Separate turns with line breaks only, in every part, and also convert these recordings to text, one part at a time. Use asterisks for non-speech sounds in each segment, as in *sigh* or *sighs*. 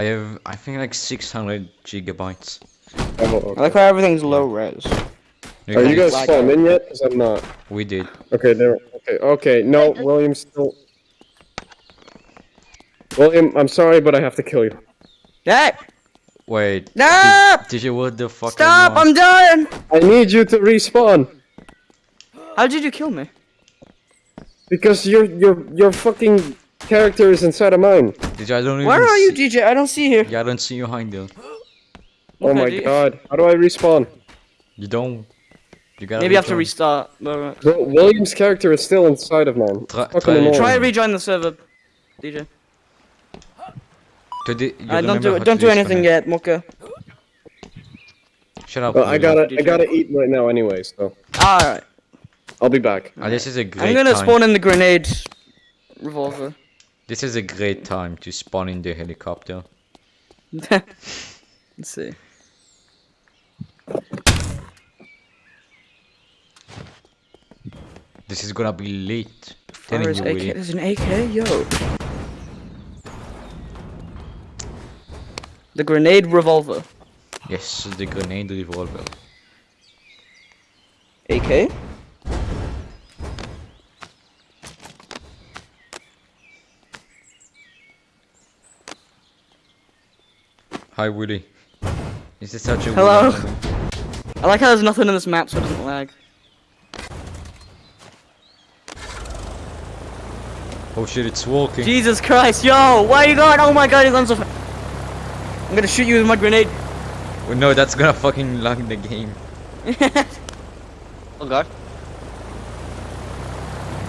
I have, I think like 600 gigabytes.
Oh,
I like how everything's low res.
You
Are you guys
Like-
spawned in yet? Because I'm not.
We did.
Okay, there. Okay, okay. No, William's still. William, I'm sorry, but I have to kill you.
Hey!
Wait.
No!
Did, did you what the fuck?
Stop! I'm done!
I need you to respawn
How did you kill me?
because your your your fucking character is inside of mine.
Did you, I don't even
Where are you, DJ? I don't see you.
Yeah, I don't see you behind you.
Oh
Okay,
my
do you-
god! How do I respawn?
You don't. You gotta.
Maybe you have to restart. but,
Wil- William's character is still inside of mine.
Try-
Fucking
try-
annoying.
Try rejoin the server, DJ.
To the, you
Uh, don't do
how
it.
to
Don't do anything yet, Mocha.
Shut up.
Well, I gotta I gotta eat right now anyway, so
Alright.
I'll be back.
Ah, this is a great
I'm gonna
time.
spawn in the grenade revolver.
This is a great time to spawn in the helicopter. *laughs*
Let's see.
This is gonna be late.
Where
Telling
is AK? There's an AK? Yo. The grenade revolver.
Yes, the grenade revolver.
AK?
Hi, Woody. Is this such a
Hello? I like how there's nothing in this map so it doesn't lag.
Oh shit, it's walking.
Jesus Christ, yo! Where are you going? Oh my god, he's on so I'm gonna shoot you with my grenade.
Oh, no, that's gonna fucking lag the game. *laughs*
oh god.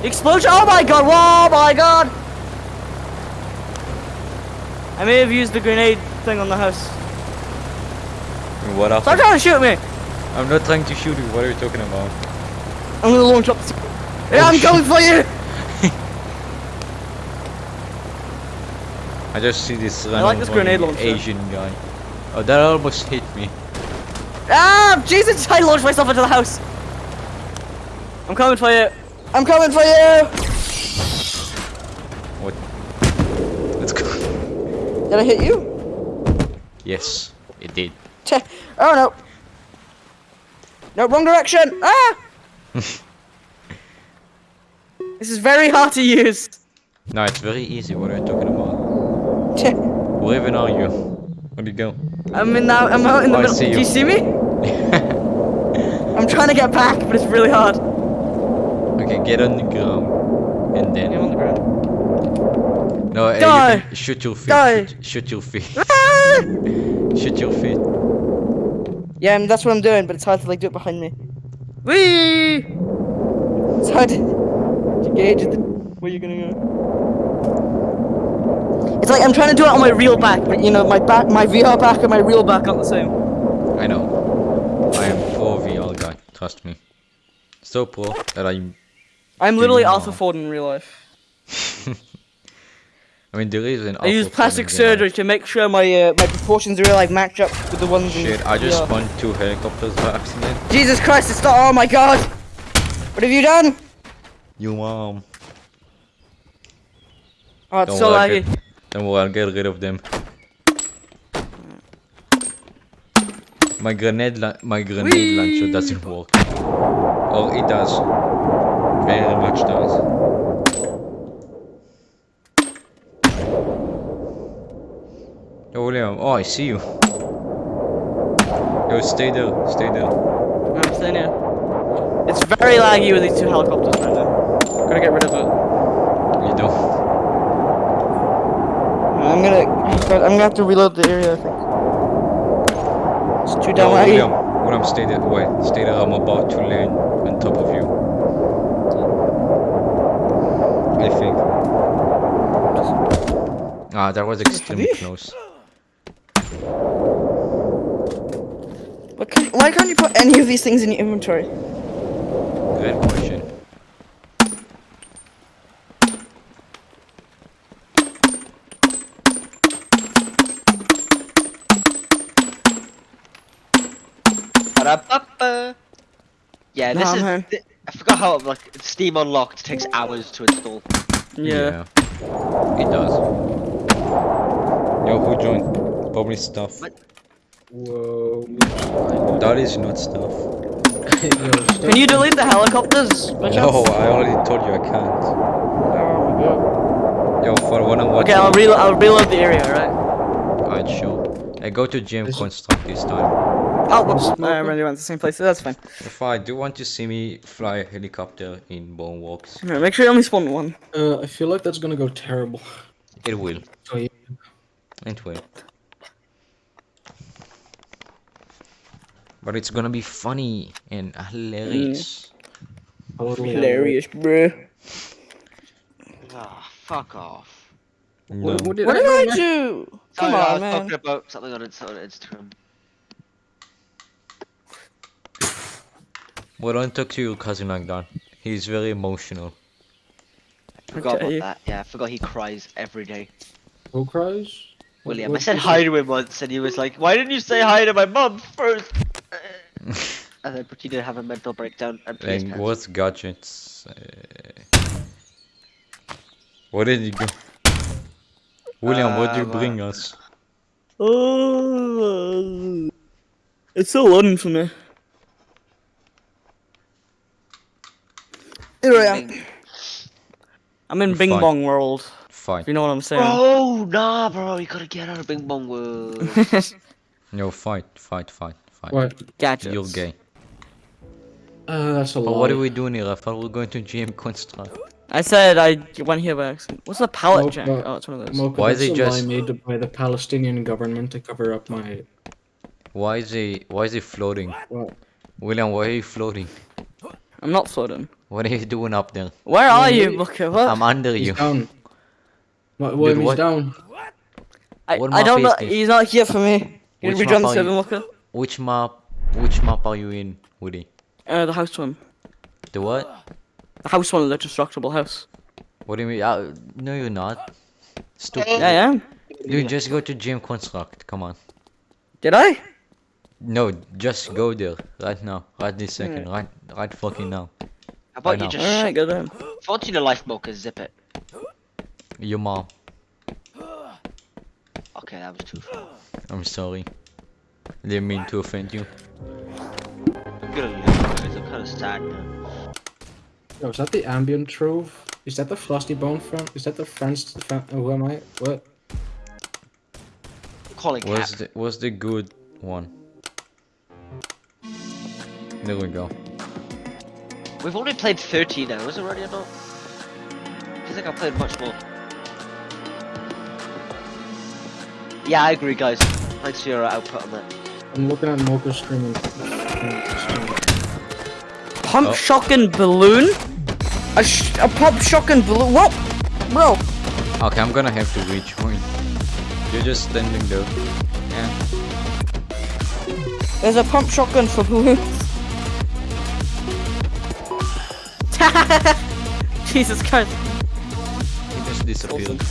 Explosion! Oh my god! Whoa! Oh my god! I may have used the grenade thing on the house.
What
Stop trying to shoot me!
I'm not trying to shoot you. What are you talking about?
I'm gonna launch up the... Yeah,
Oh,
I'm
shit.
coming for you! *laughs*
I just see this
I like this grenade launcher.
Asian guy. Oh, that almost hit me.
Ah! Jesus! *laughs* I launched myself into the house! I'm coming for you! I'm coming for you!
What? Let's go.
Did I hit you?
Yes, it did.
Oh no! No, wrong direction! Ah! *laughs* this is very hard to use.
No, it's very easy. What are you talking about? Where even are you? Where'd you go?
I'm in now. I'm out in the
Oh,
middle.
see
Do
you.
you see me? *laughs* I'm trying to get back, but it's really hard.
okay, get on the ground. And then.
I'm on the ground.
No, uh,
Die.
you can shoot your feet.
Die.
Shoot, shoot your feet. *laughs*
Ah!
shoot your feet.
Yeah, and that's what I'm doing, but it's hard to like do it behind me. Whee! It's hard to, *laughs* to gauge the, where you're gonna go. It's like I'm trying to do it on my real back, but you know, my back, my VR back and my real back aren't the same.
I know. I am pro VR guy. Trust me. So pro that I'm.
I'm literally
you
Arthur? Ford in real life. *laughs*
I mean, there is an.
I use plastic surgery to make sure my uh, my proportions really like match up with the ones.
Shit, I just spawned two helicopters by accident.
Jesus Christ! It's not. Oh my God! What have you done?
You mom.
Oh, it's
Don't
so laggy.
it. Don't worry, I'll get rid of them. My grenade, la my grenade
Whee!
launcher doesn't work. Or it does. Very much does. Yo, William. Oh, I see you. Yo, stay there. Stay there.
I'm staying here. It's very laggy with these two helicopters right now. Gotta get rid of it.
You do.
I'm gonna. I'm gonna have to reload the area. I think. It's too
Yo,
damn laggy.
William. William, stay there. Wait, stay there. I'm about to land on top of you. I think. Ah, that was extremely close.
What can, why can't you put any of these things in your inventory?
Good question.
Yeah, this
Nah,
is.
man.
I forgot how like Steam Unlocked takes hours to install.
Yeah.
It does. Yo, who joined? Probably stuff.
What?
Whoa.
That is not stuff. *laughs*
Can you delete the helicopters? by
No,
chance?
I already told you I can't.
Oh my god.
Yo, for one on one.
Okay, I'll reload. I'll reload the area, right?
Alright, sure. I go to GM Construct this time.
Oh, whoops. I already went to the same place. So That's fine.
If I do want to see me fly a helicopter in Bone Walks,
Here, make sure you only spawn one.
Uh, I feel like that's gonna go terrible.
it will.
So yeah.
It will. But it's gonna be funny and hilarious.
totally
Hilarious, bruh.
Ah, fuck off.
No.
What, what did
What
I
did
do?
I do? Come
Oh, yeah, I
on,
was
man.
talking about something on, Insta- on Instagram.
Well, don't talk to your cousin like that. He's very emotional.
I Forgot
Okay.
about that. Yeah, I forgot he cries every day.
Who cries? What-
William, I said hi to him once, and he was like, "Why didn't you say hi to my mom first? And then proceeded to have a mental breakdown and pee his
and
pants.
what gadgets? Uh, what did you go? William, what did you
Uh,
bring us?
Oh, it's still loading for me. Here I am. I'm in Bing
Fine.
Bong World.
Fight.
If you know what I'm saying.
Oh, nah, bro, you gotta get out of Bing Bong World. *laughs*
No, fight, fight, fight, fight.
What?
Gadgets.
You're gay.
Uh, that's a
But
lie.
what are we doing here? I thought we were going to GM Construct.
I said I went here by accident. What's the pallet
Nope,
jack? Oh, it's one of those.
Mocha,
Why is
that's
he
a lie
just-
made by the Palestinian government to cover up my
Why is he? Why is he floating?
what?
William, why are you floating?
I'm not floating.
What are you doing up there?
Where are
Well,
you,
he-
Booker? What?
I'm under
He's
you.
down. What? What?
Dude,
he's
what-
down.
I,
what
I
map
don't know. He's not here for me.
which map are
server,
you-
Booker?
Which map? Which map are you in, Woody?
Uh, the house one.
The what?
The house one, the destructible house.
What do you mean? Uh, no, you're not. Stupid.
Yeah, yeah.
Dude, just go to GM Construct. Come on.
Did I?
No, just go there right now, right this second, right, right fucking now.
How about
know.
you just
Alright,
shut
go then.
If I want you to life mocha, zip it.
Your mom.
Okay, that was too far.
I'm sorry. Didn't mean to offend you.
I'm gonna leave, guys. I'm kind of sad now.
Yo, is that the ambient trove? Is that the frosty bone friend? Is that the friends? Fran- oh, who am I? What?
I'm calling Cap.
What's the what's the good one? There we go.
We've only played 13 hours already or not? I think I played much more. Yeah, I agree, guys. Thanks for your output on that.
I'm looking at Mocha streaming.
Pump
Oh.
shotgun balloon? A, sh a pump shotgun balloon? What? Bro,
Okay, I'm gonna have to rejoin. You're just standing there. Yeah.
there's a pump shotgun for balloons. *laughs* Jesus Christ.
He just disappeared.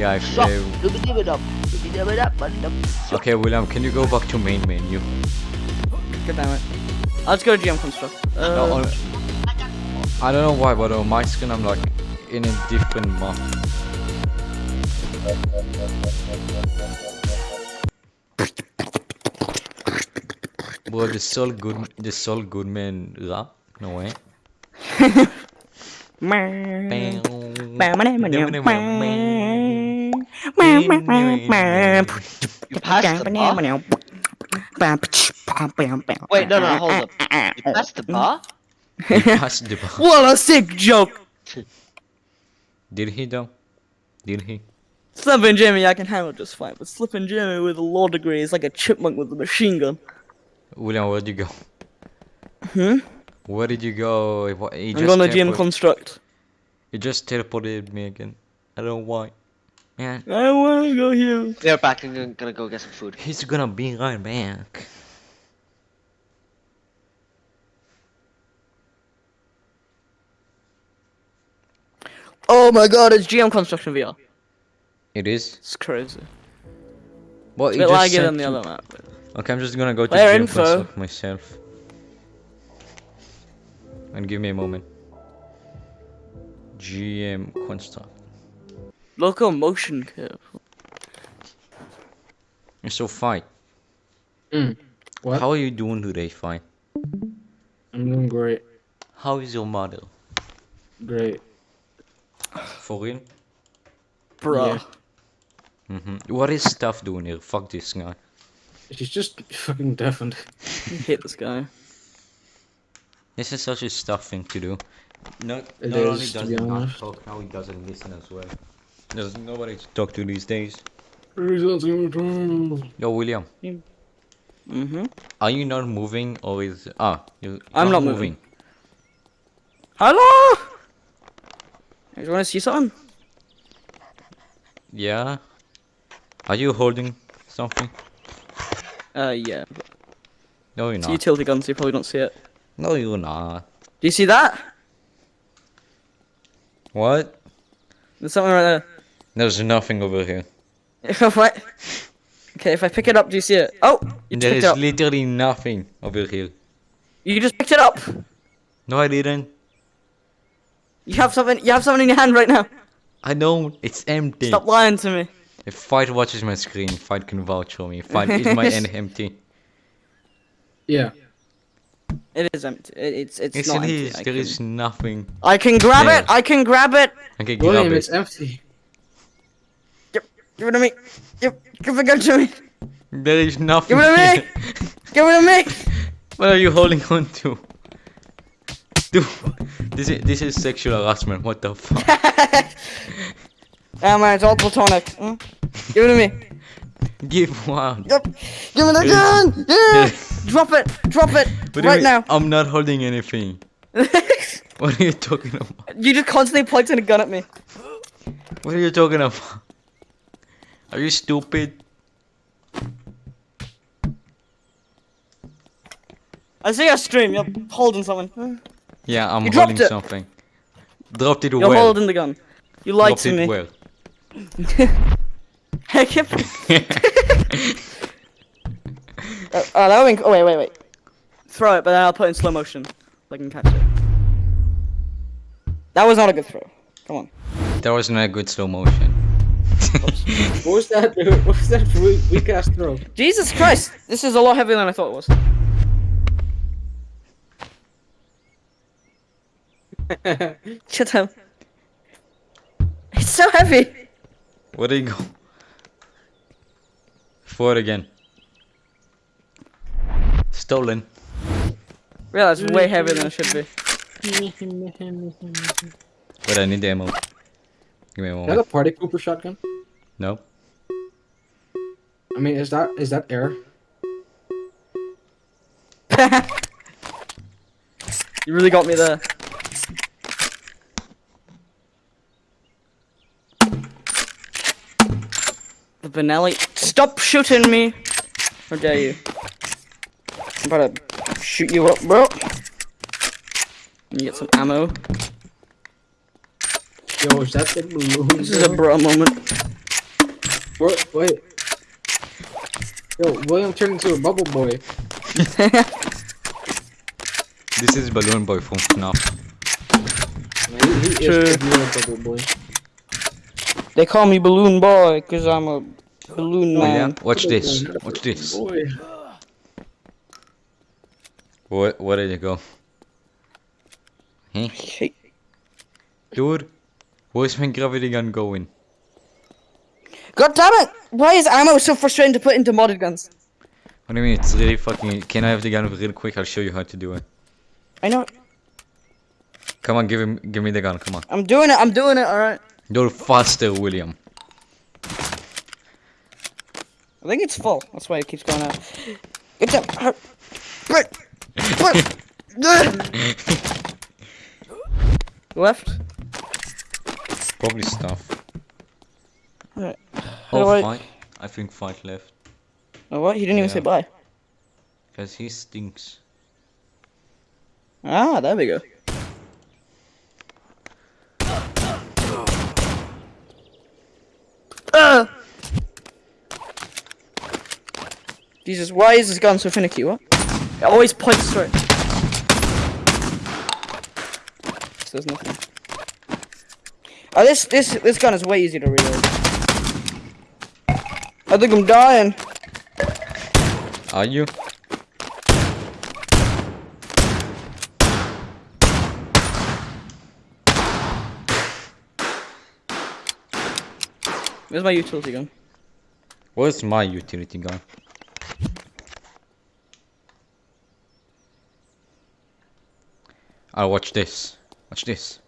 Yeah, if, uh, okay, William, can you go back to main menu?
God damn it. I'll just go to GM Construct. Uh,
No, on- I don't know why, but on my screen I'm like in a different map. Bro, the Saul Good, the Saul Goodman rap? No way. *laughs*
You passed the bar? Wait, no, no, hold up. You passed the bar?
He passed the bar. *laughs*
What a sick joke!
Did he though? Did he?
Slippin' Jimmy I can handle just fine, but Slippin' Jimmy with a law degree is like a chipmunk with a machine gun.
William, where'd you go?
Hmm?
Where did you go? He wa- He
I'm
just
going to GM Construct.
He just teleported me again. I don't know why. Man,
I wanna go here.
They're back and gonna- gonna go get some food.
he's gonna be right back.
Oh my god, it's GM Construction VR.
It is.
It's crazy.
Well,
It's
he
a bit laggy than the other map. but-
Okay, I'm just gonna go to
Player
GM
info.
Construct myself. And give me a moment. GM construct.
Local motion curve.
So fight.
Mm. What?
How are you doing today, fight?
I'm doing great.
How is your model?
Great.
For real?
Bruh.
Yeah.
Mm-hmm. What is stuff doing here? Fuck this guy.
She's just fucking deafened.
I hate this guy.
This is such a stuff thing to do. No,
It
not only
is, to
does he not
honest.
talk, now he doesn't listen as well. There's nobody to talk to these days.
Yo,
William,
Mm-hmm.
are you not moving or is ah you?
I'm not moving. Hello? You want to see something?
Yeah. Are you holding something?
Uh, yeah.
No, you're
It's a
not.
utility gun, so you probably don't see it.
No, you're not.
Do you see that?
What?
There's something right
There's nothing over here.
there. what? Okay, if I pick it up, do you see it? Oh, you just
There
picked it up.
literally nothing over here.
You just picked it up.
No, I didn't.
You have something. You have something in your hand right now.
I don't. It's empty.
Stop lying to me.
If Fight watches my screen, Fight can vouch for me. Fight is my end *laughs* empty.
Yeah.
It is empty. It, it's it's
Yes,
not
it
empty.
is. There
can,
is nothing.
I can grab
there.
it. I can grab it.
Okay, grab
William,
it.
it's empty.
Give it to me. Give, give it to me.
There is nothing.
Give it to me. Give it to me. *laughs*
What are you holding on to? Dude, this is this is sexual harassment. What the fuck? *laughs*
Ah man, it's all platonic. Hmm? Give it to me.
Give one.
Yep. Give me the gun. Yeah. Drop it. Drop it.
What
right now.
I'm not holding anything. *laughs* What are you talking about?
you just constantly pointing a gun at me.
What are you talking about? Are you stupid?
I see a stream. You're holding something.
Yeah, I'm
You
holding
it.
something. Dropped it
You're
well.
holding the gun. You lied
Dropped
to
it
me.
well.
I kept. Uh, oh, that would be... Oh wait, wait, wait. Throw it, but then I'll put it in slow motion. So I can catch it. That was not a good throw. Come on.
that was not a good slow motion.
What was that? dude? What was that weak, weak ass throw?
Jesus Christ! This is a lot heavier than I thought it was. *laughs* Shut up. It's so heavy.
Where did he go? Forward again. Stolen.
Yeah, that's way heavier than it should be.
But I need the ammo. Give me a
Is that a party Cooper shotgun?
No.
I mean, is that is that air? *laughs*
you really got me there. The Benelli. Stop shooting me! How dare you? I'm about to shoot you up, bro. You get some ammo.
Yo, is that the balloon?
This is a bro moment.
Wait, wait. Yo, William turned into a bubble boy. *laughs*
This is Balloon Boy from FNAF.
He, he
True.
is the bubble boy.
They call me Balloon Boy because I'm a balloon
Oh, yeah.
man.
Watch this. Watch this.
Boy.
Where, where did it go? Huh?
Hey.
Dude, where's my gravity gun going?
God damn it! Why is ammo so frustrating to put into modded guns?
What do you mean? It's really fucking. Can I have the gun real quick? I'll show you how to do it.
I know.
Come on, give him, give me the gun. Come on.
I'm doing it. I'm doing it. All right.
You're faster, William.
I think it's full. That's why it keeps going out. Get down. Hur- uh, Right. Right. *laughs* Left.
Probably stuff.
Alright.
Oh,
Alright.
fight. I think fight left.
Oh, what? He didn't even say bye.
Because he stinks.
Ah, there we go. Ah! Jesus, why is this gun so finicky? What? It always points straight. There's nothing. Oh, this this this gun is way easier to reload. I think I'm dying.
Are you?
Where's my utility gun?
Where's my utility gun? I'll watch this. Watch this.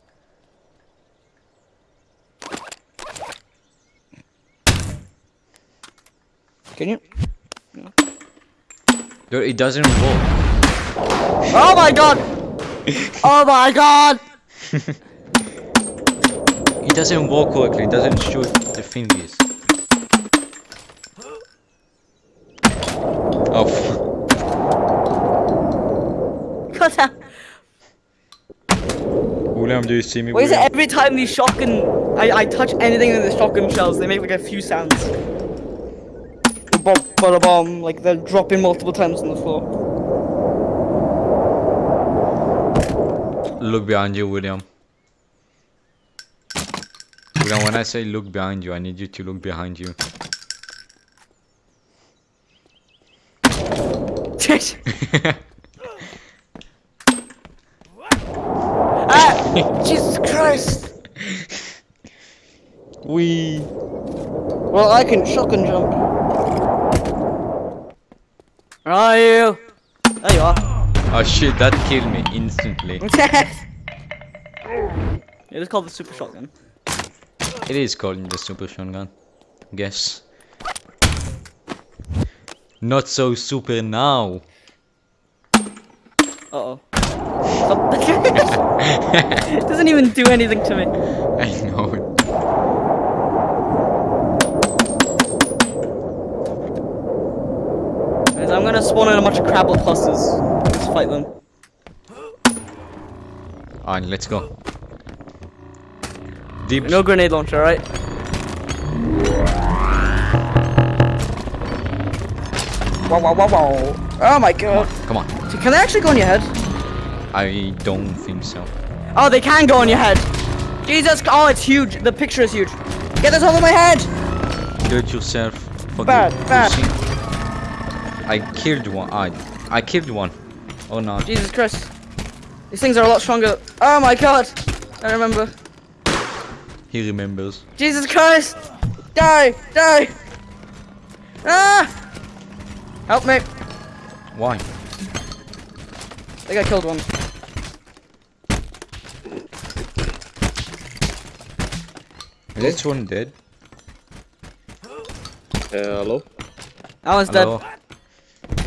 Can you?
Dude, it doesn't work.
Oh my god! oh my god! *laughs*
It doesn't work correctly. It doesn't shoot the fingers. Oh,
out.
William, do you see me?
Why is it every time these shotgun I, I touch anything in the shotgun shells, they make like a few sounds. Bomb, bada bomb, like they're dropping multiple times on the floor.
Look behind you, William. William, when I say look behind you, I need you to look behind you. *laughs*
ah! Jesus Christ! *laughs*
We.
Well, I can shotgun jump. Where are you? There you are.
Oh shit, that killed me instantly. *laughs*
it is called the super shotgun.
It is called the super shotgun. Guess. Not so super now.
Uh oh. *laughs* it doesn't even do anything to me. *laughs*
I know. it.
Guys, I'm gonna spawn in a bunch of crablet clusters. Let's fight them.
Alright, let's go. Deep.
No grenade launcher, right? Wow, wow, wow, wow. Oh my
Come on,
god.
come on.
Can they actually go on your head?
I don't think so.
Oh, they can go on your head. Jesus, oh, it's huge. The picture is huge. Get this over my head.
Do it yourself. Fuck
Bad,
you,
bad.
Pussy. I killed one. I I killed one. Oh no.
Jesus Christ. These things are a lot stronger. Oh my god. I remember.
He remembers.
Jesus Christ. Die, die. Ah. Help me.
Why?
I think I killed one.
Is this one dead?
Hello?
That one's
Hello?
dead.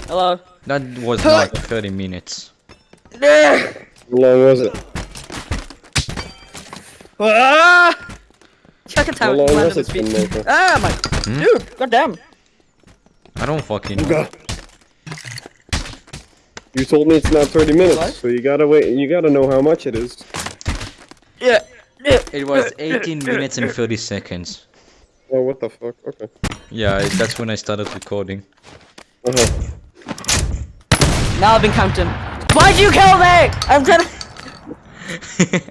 Hello.
That was like 30 minutes.
How long was it?
Ah! Check it
How long was it,
his Ah, my
Hmm?
dude, goddamn.
I don't fucking know.
You told me it's not 30 minutes,
What?
so you gotta wait. You gotta know how much it is.
Yeah. Yeah.
It was 18 minutes and 30 seconds.
Oh, what the fuck? Okay.
Yeah, that's when I started recording.
Uh-huh.
Now I've been counting. Why'd you kill me? I'm trying *laughs* to.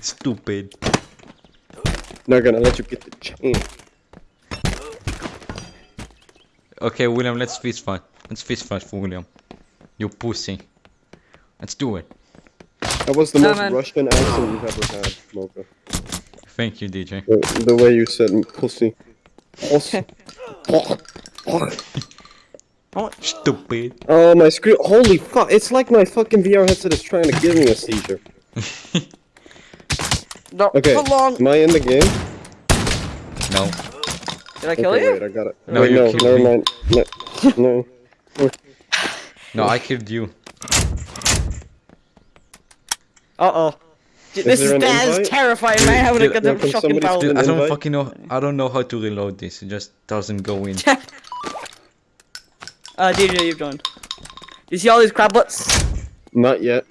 Stupid.
Not gonna let you get the chain.
Okay, William, let's fist fight. Let's fist fight for William. You pussy. Let's do it.
That was the
Nah,
most
man.
Russian accent you've ever had, Mocha.
Thank you, DJ.
The, the way you said pussy. Pussy.
Stupid.
oh, my screen. Holy fuck. It's like my fucking VR headset is trying to give me a seizure. *laughs*
No,
Okay.
Hold on.
Am I in the game?
No.
Did I kill
okay,
you?
wait, I got it.
No,
wait,
you
no,
killed
never
me.
mind. No. no.
No, I killed you.
Uh oh. This is,
an
that is
invite?
terrifying, man. Having a
Dude,
goddamn
can
shotgun
somebody
barrel.
steal
Dude, I don't
invite?
fucking know. I don't know how to reload this. It just doesn't go in. *laughs*
Uh, DJ, you've joined. You see all these crablets?
Not yet.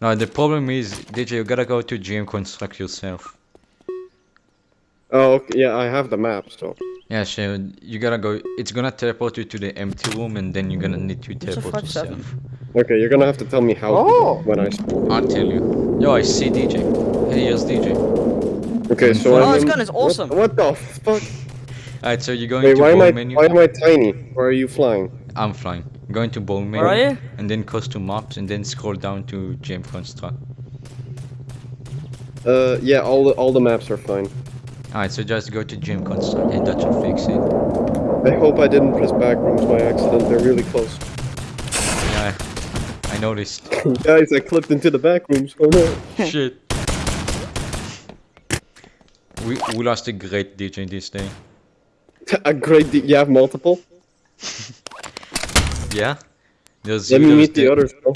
No, the problem is, DJ, you gotta go to GM construct yourself.
Oh, okay. Yeah, I have the map, so.
Yeah, so you gotta go. It's gonna teleport you to the empty room, and then you're gonna need to teleport yourself.
Okay, you're gonna have to tell me how
Oh.
when I spawn.
I'll tell you. Yo, I see DJ. Hey, here's DJ.
Okay, so
Oh,
I'm
this gun is awesome.
What, the fuck?
Alright, so you're going
Wait,
to
why am
bone
I
menu.
why am I tiny? Where are you flying?
I'm flying. Going to bone menu.
Where are you?
And then custom maps, and then scroll down to GM construct.
Uh, yeah, all the all the maps are fine.
Alright, so just go to GM construct, and that should fix it.
I hope I didn't press backrooms by accident. They're really close.
Yeah, I noticed. *laughs*
Guys, I clipped into the backrooms. Oh no. *laughs*
Shit. We we lost a great DJ this day. *laughs*
A great. D- you have multiple.
Yeah. There's
Let me
there's
meet the others. Bro.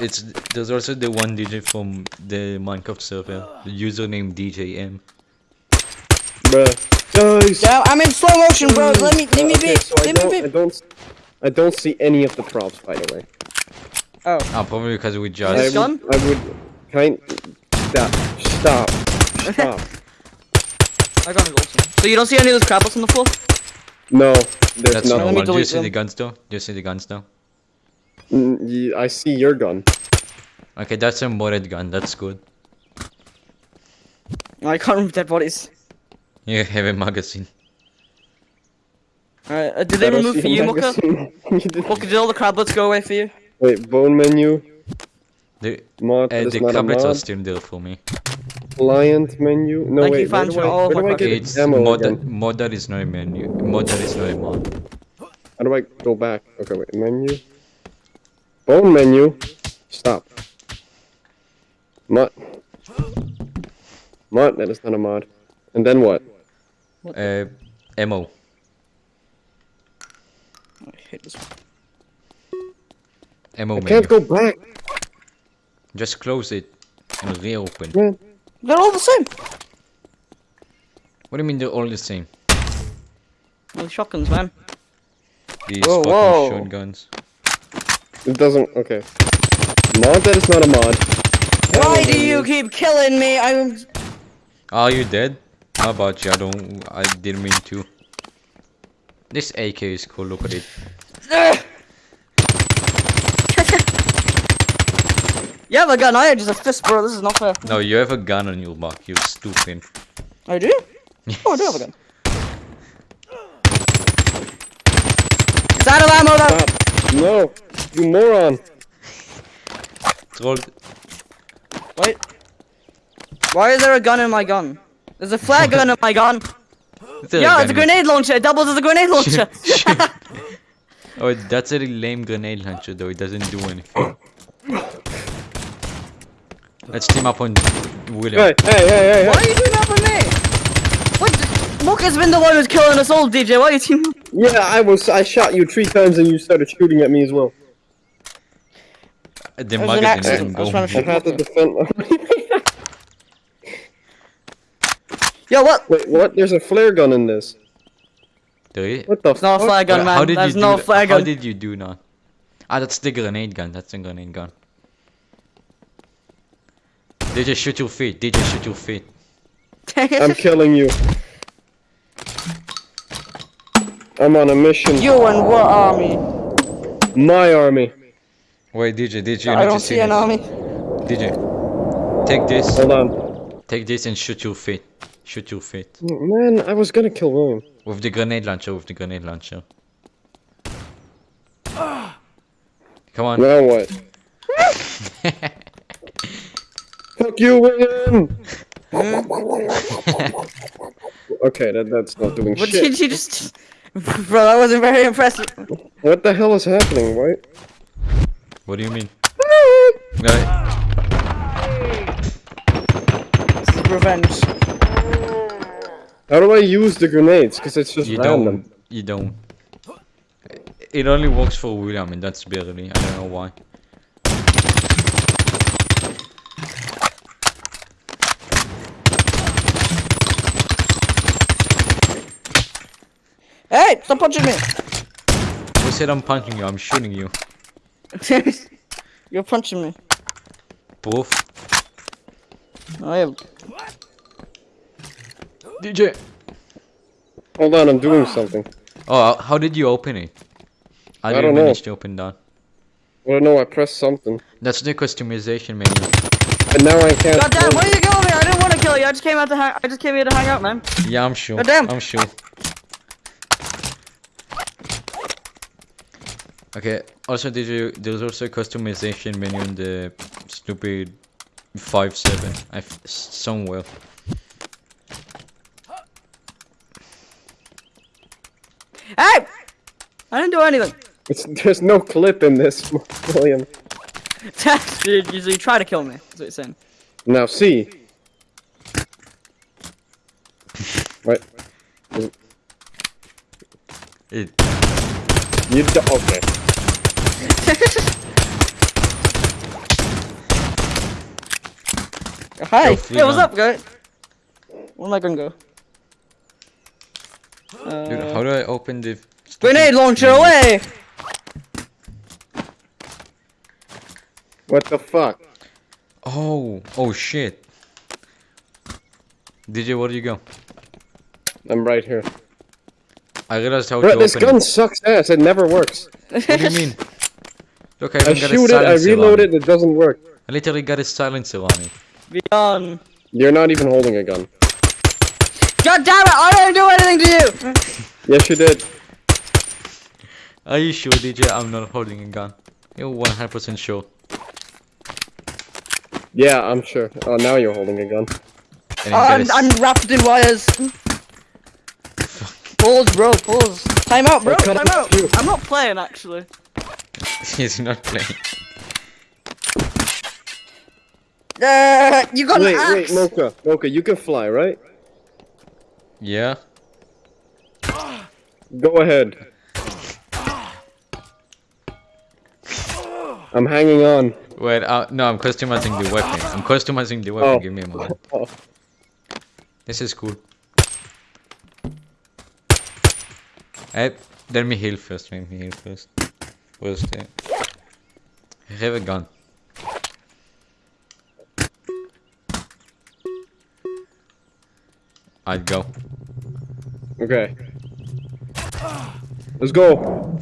It's there's also the one DJ from the Minecraft server. The username DJM.
Bruh. Guys.
Yeah, I'm in slow motion, bro. Let me, let me
Okay,
be.
so I
Let
don't,
me
I
be.
don't, I don't see any of the props, by the way.
Oh,
Ah, probably because we just.
I
gun?
would, I would, kind, stop, stop, stop.
I got it awesome. So you don't see any of those crablets on the floor?
No, there's
That's
nothing.
Let me
normal. Do you
delete
see the guns though? Do you see the guns though?
Mm, I see your gun.
Okay, that's a modded gun. That's good.
I can't remember dead bodies.
You have a magazine.
Alright, uh, did they remove
see
for
a
you, Muka?
magazine. *laughs* You didn't-
Muka, did all the crablets go away for you?
Wait, bone menu,
The
mod,
uh,
that is
the
not a
tablets are still there for me.
client menu. No,
Thank you,
wait, where
fans,
do
for
I,
all
where do I get
It's
ammo
mod.
again?
Mod that is not a menu. Mod is not a mod.
How do I go back? Okay, wait, menu. Bone menu. Stop. Mod. Mod, that is not a mod. And then what?
Uh, ammo.
I hate this.
Ammo
I
menu.
can't go back.
Just close it and reopen.
Man.
They're all the same.
What do you mean they're all the same?
Well, shotguns, man.
These
Whoa,
fucking
whoa.
shotguns.
It doesn't. Okay. Mod, that is not a mod.
Why do you keep killing me? I'm.
Are you dead? How about you? I don't. I didn't mean to. This AK is cool. Look at it.
Ugh. *laughs* you have a gun, I have just a fist, bro. This is not fair.
No, you have a gun on your back. Oh, you stupid.
I do? Oh, I do have a gun. It's out of ammo, though.
Stop. No. You moron.
Troll.
Wait. Why is there a gun in my gun? There's a flare gun in my gun.
Is there
Yeah, it's a
gun in-
grenade launcher. It doubles as a grenade launcher. *laughs* *laughs*
Oh, that's a lame grenade launcher though. It doesn't do anything. Let's team up on William.
Hey, hey, hey, hey,
Why are you doing that for me? What? Mook has been the one who's killing us all, DJ. Why are you teaming?
Yeah, I was. I shot you three times and you started shooting at me as well.
The
was an
magazine
accident.
didn't
I was trying to
I had to defend. *laughs*
Yo, what?
Wait, what? There's a flare gun in this.
There is-
What the?
It's not a
fuck?
flare gun, man.
How did
There's
you
no
do
flare
that? How did you do that? Ah, that's the grenade gun. That's the grenade gun. They just shoot your feet. They just shoot your feet. *laughs*
I'm killing you. I'm on a mission.
you and what army?
My army.
Wait, DJ, DJ, you
I
need
don't
see
see an
this.
army.
DJ, take this.
Hold on.
Take this and shoot your feet. Shoot your feet.
Oh, man, I was gonna kill William.
With the grenade launcher, with the grenade launcher. Ah! Come on.
Now what? *laughs* Fuck you, William! *laughs* okay, that, that's not doing
What
shit.
did you just? Bro, that wasn't very impressive.
What the hell is happening, right?
What do you mean? Right.
This is revenge.
How do I use the grenades? Because it's just
You
random.
don't. You don't. It only works for William, and that's barely. I don't know why.
Hey, stop punching me.
Who said I'm punching you? I'm shooting you. *laughs*
You're punching me.
Proof.
I oh, am.
DJ.
Hold on, I'm doing something.
Oh, how did you open it? I,
I
didn't
don't know.
to open that.
I don't know, I pressed something.
That's the customization menu.
And now I can't.
God damn, why are you killing me? I didn't want to kill you. I just came out to hang. I just came here to hang out, man.
Yeah, I'm sure.
God damn.
I'm sure. Okay. Also, did you? There's also a customization menu in the stupid five seven. I f- somewhere.
Hey! I didn't do anything.
It's, there's no clip in this, *laughs* William.
you, you, you try to kill me. That's what you're saying.
Now see. What?
It.
You do okay. *laughs*
Hi.
Yo,
Hey, what's up, guy? Where am I gonna go?
Dude, how do I open the?
grenade launcher away!
What the fuck?
Oh, oh shit. DJ, where do you go?
I'm right here.
I realized how
Bro,
to
this
open
gun
it.
sucks ass. It never works.
What do you mean? *laughs* Look, I
I
even got a
shoot it, I reload it, it doesn't work.
I literally got a silencer on it.
Beyond.
You're not even holding a gun.
God damn it! I didn't do anything to you!
Yes, you did.
Are you sure, DJ? I'm not holding a gun. You're 100% sure.
Yeah, I'm sure. Oh, now you're holding a gun.
And you
Oh,
got a
I'm,
s-
I'm wrapped in wires. Pause, bro, pause. Time out, bro,
I'll cut
time
it
out.
too.
I'm not playing, actually. *laughs*
He's not playing.
Uh, you got
Wait,
an
wait,
axe!
Mocha. Mocha, you can fly, right?
Yeah?
Go ahead. I'm hanging on.
Wait, uh, no, I'm customizing the weapon. I'm customizing the weapon.
Oh.
Give me a moment.
Oh. *laughs*
This is cool. Hey, let me heal first. Let me heal first. The? I have a gun. I'd go.
Okay. Let's go.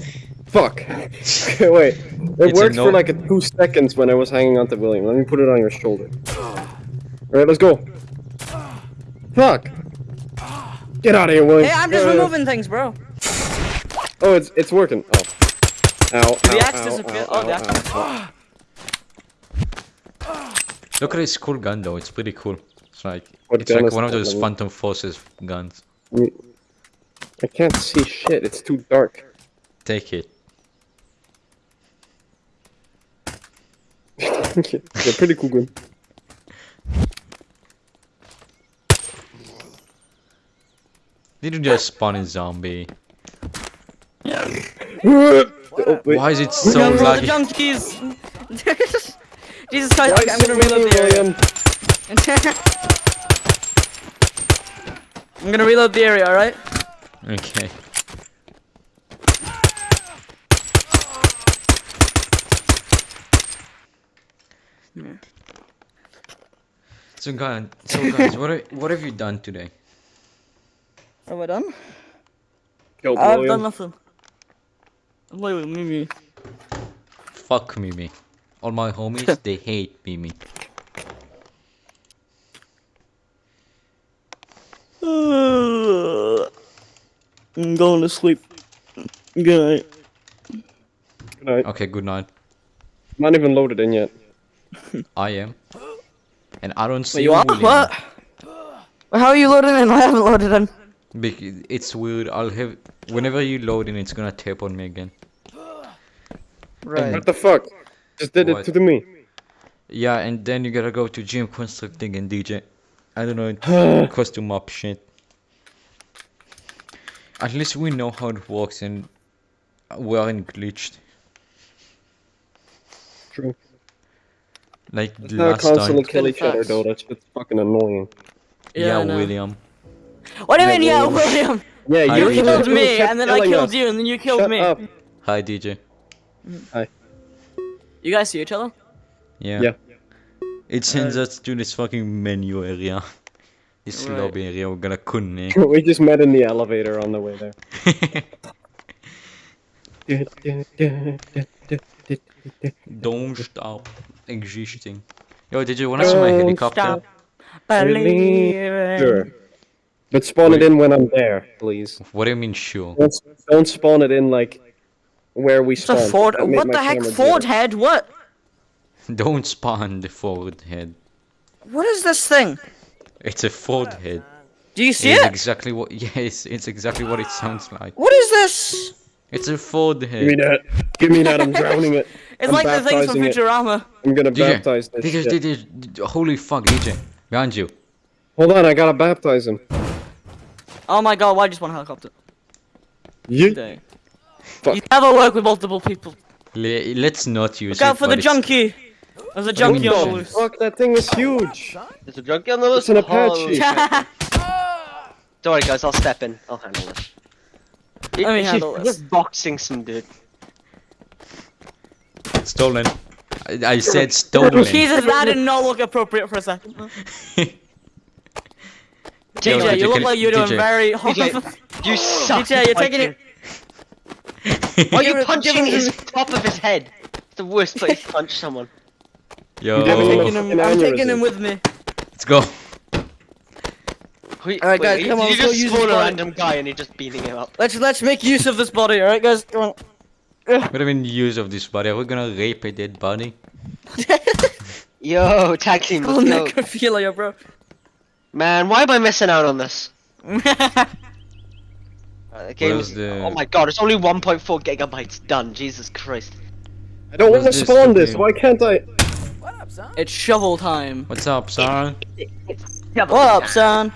Fuck. Okay, *laughs* wait. It
It's
worked for like a two seconds when I was hanging on to William. Let me put it on your shoulder. Alright, let's go. Fuck. Get out of here, William.
Hey, I'm just
Uh,
removing things, bro.
Oh, it's it's working. Oh. Ow, ow,
The axe
ow,
disappeared.
ow,
Oh, the axe-
ow, ow.
Look at this cool gun though. It's pretty cool. It's like
What
it's like one of those Phantom Forces guns.
I can't see shit. It's too dark.
Take it. *laughs*
yeah, pretty cool gun.
Did you just spawn a zombie? *laughs*
Oh.
Why is it so
Guns for the
laggy?
junkies! *laughs* Jesus Christ, I'm gonna reload
many,
the area.
William? *laughs*
I'm gonna reload the area, alright?
Okay. So guys, so guys, what are, what have you done today?
Are we done?
Killed
I've
William.
done nothing. I'm playing with Mimi.
Fuck Mimi. All my homies, *laughs* they hate Mimi.
I'm going to sleep. Good night.
Good night.
Okay, good night.
I'm not even loaded in yet. *laughs*
I am. And I don't see
Wait, you are?
William.
What? How are you loading in? *laughs* I haven't loaded in.
Because It's weird. I'll have whenever you load in, it's gonna tap on me again.
Right.
What the fuck? Just did
What?
it to me.
Yeah, and then you gotta go to gym constructing and DJ. I don't know, *sighs* costume up shit. At least we know how it works and we aren't glitched.
True.
Like
Let's
the
not constantly
time.
kill each other though. That's just fucking annoying.
Yeah,
I know.
William.
What do you mean,
Yeah,
yeah,
William.
William? *laughs*
Yeah,
I
You
agree.
killed
You
me, and then I killed
us.
you, and then you killed
Shut
me.
up.
Hi, DJ. Hi.
You guys see each other?
Yeah.
Yeah.
It sends us to this fucking menu area. *laughs* This
Right.
lobby area we're gonna connect. *laughs*
we just met in the elevator on the way there. *laughs*
Don't stop existing. Yo, did you want to see my helicopter?
stop. Believe
Sure. But spawn it in when I'm there, please.
What do you mean sure?
Don't, don't spawn it in like where we
It's
spawn.
a Ford. What the heck?
camera
Ford
jittery.
head? What? *laughs*
Don't spawn the forward head.
What is this thing?
It's a Ford head.
Do you see
It's
it?
exactly what. *laughs* Yes, it's exactly what it sounds like.
What is this?
It's a Ford
Give me that. Give me that. I'm *laughs* drowning it.
It's
I'm
like the things from
baptizing it.
Futurama.
I'm gonna
DJ,
baptize this
DJ,
shit.
DJ, DJ, holy fuck, DJ, behind you.
Hold on, I gotta baptize him.
Oh my god, why just one helicopter?
You.
Day.
Fuck.
You never work with multiple people.
Le- let's not use
Look out for the
but it's-
junkie. There's a junkie on the loose.
Fuck, that thing is huge.
There's a junkie on the loose.
It's an Apache.
Holy. Don't worry, guys. I'll step in. I'll handle this.
Let me
He's
handle this.
Just boxing some dude.
Stolen. I, I said stolen. *laughs*
Jesus, that did not look appropriate for a second. *laughs*
Yo,
DJ,
DJ,
you look like you're doing
DJ.
very.
DJ, you suck.
DJ, you're taking it. *laughs*
Why are you punching his top of his head? It's the worst place to punch someone.
Yo,
I'm taking him. I'm taking him with me.
let's go.
Wait,
Alright, guys,
wait,
come on,
You
let's go
just
use
spawn a random guy and you're just beating him up.
Let's let's make use of this body. All right, guys, come on.
What do you mean use of this body? Are we gonna rape a dead body? *laughs*
Yo, tag team, let's go.
necrophilia, bro.
Man, why am I missing out on this? Uh, the game is-
the-
Oh my god, it's only 1.4 gigabytes done. Jesus Christ.
I don't want to spawn this.
thing?
Why can't I?
It's shovel time.
What's up, son?
What up, son?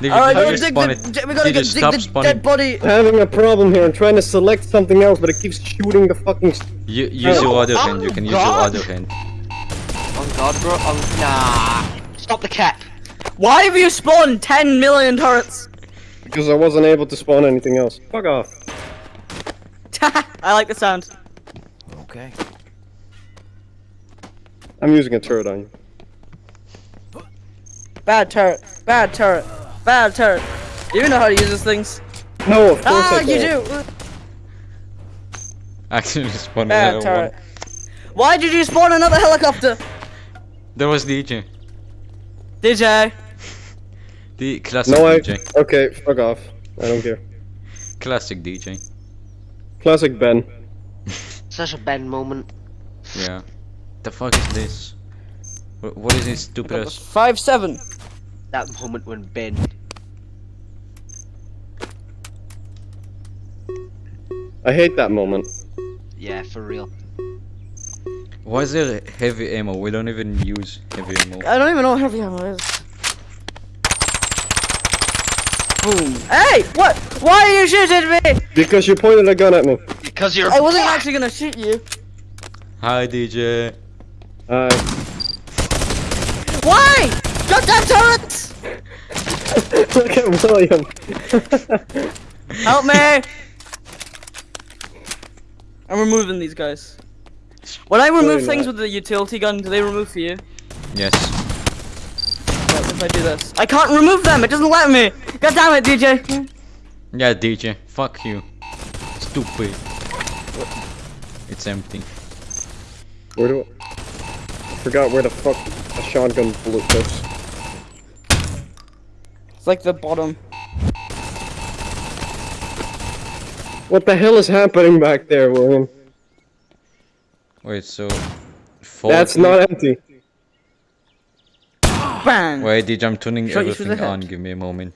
Did
All right,
did
go
you
dig the.
it?
We gotta go dig the
spawning?
dead body.
I'm having a problem here. I'm trying to select something else, but it keeps shooting the fucking.
You, use your other hand. You can use your other hand.
Oh god, bro. Oh, nah. Stop the cap.
Why have you spawned 10 million turrets?
Because I wasn't able to spawn anything else. Fuck off. *laughs*
I like the sound.
Okay.
I'm using a turret on you.
Bad turret. Bad turret. Bad turret. Do you know how to use these things?
No, of course
Ah,
I
you
don't.
do. *laughs*
Actually, spawned
Bad
another
turret.
one.
Why did you spawn another helicopter?
There was DJ.
DJ.
The *laughs* classic
No, I.
DJ.
Okay, fuck off. I don't care.
Classic DJ.
Classic Ben. *laughs*
Such a bad moment.
Yeah. The fuck is this? What is this stupid ass?
Five seven.
That moment when Ben.
I hate that moment.
Yeah, for real.
Why is there heavy ammo? We don't even use heavy ammo.
I don't even know what heavy ammo is. Boom. Hey! What? Why are you shooting me?
Because you pointed a gun at me.
Because you're.
I wasn't actually gonna shoot you.
Hi DJ.
Uh,
Why? Goddamn turrets! *laughs*
look at William.
Help me! I'm removing these guys. When I remove
Really
things
not.
with the utility gun, do they remove for you?
Yes.
What if I do this? I can't remove them! It doesn't let me! God damn it, DJ!
Yeah, DJ. Fuck you. Stupid. It's empty.
Where do I forgot where the fuck a shotgun bullet goes.
It's like the bottom.
What the hell is happening back there, William?
Wait, so.
That's
40?
not empty.
Bang!
Wait, DJ, I'm turning
Shot you through the
everything on. Give me a moment.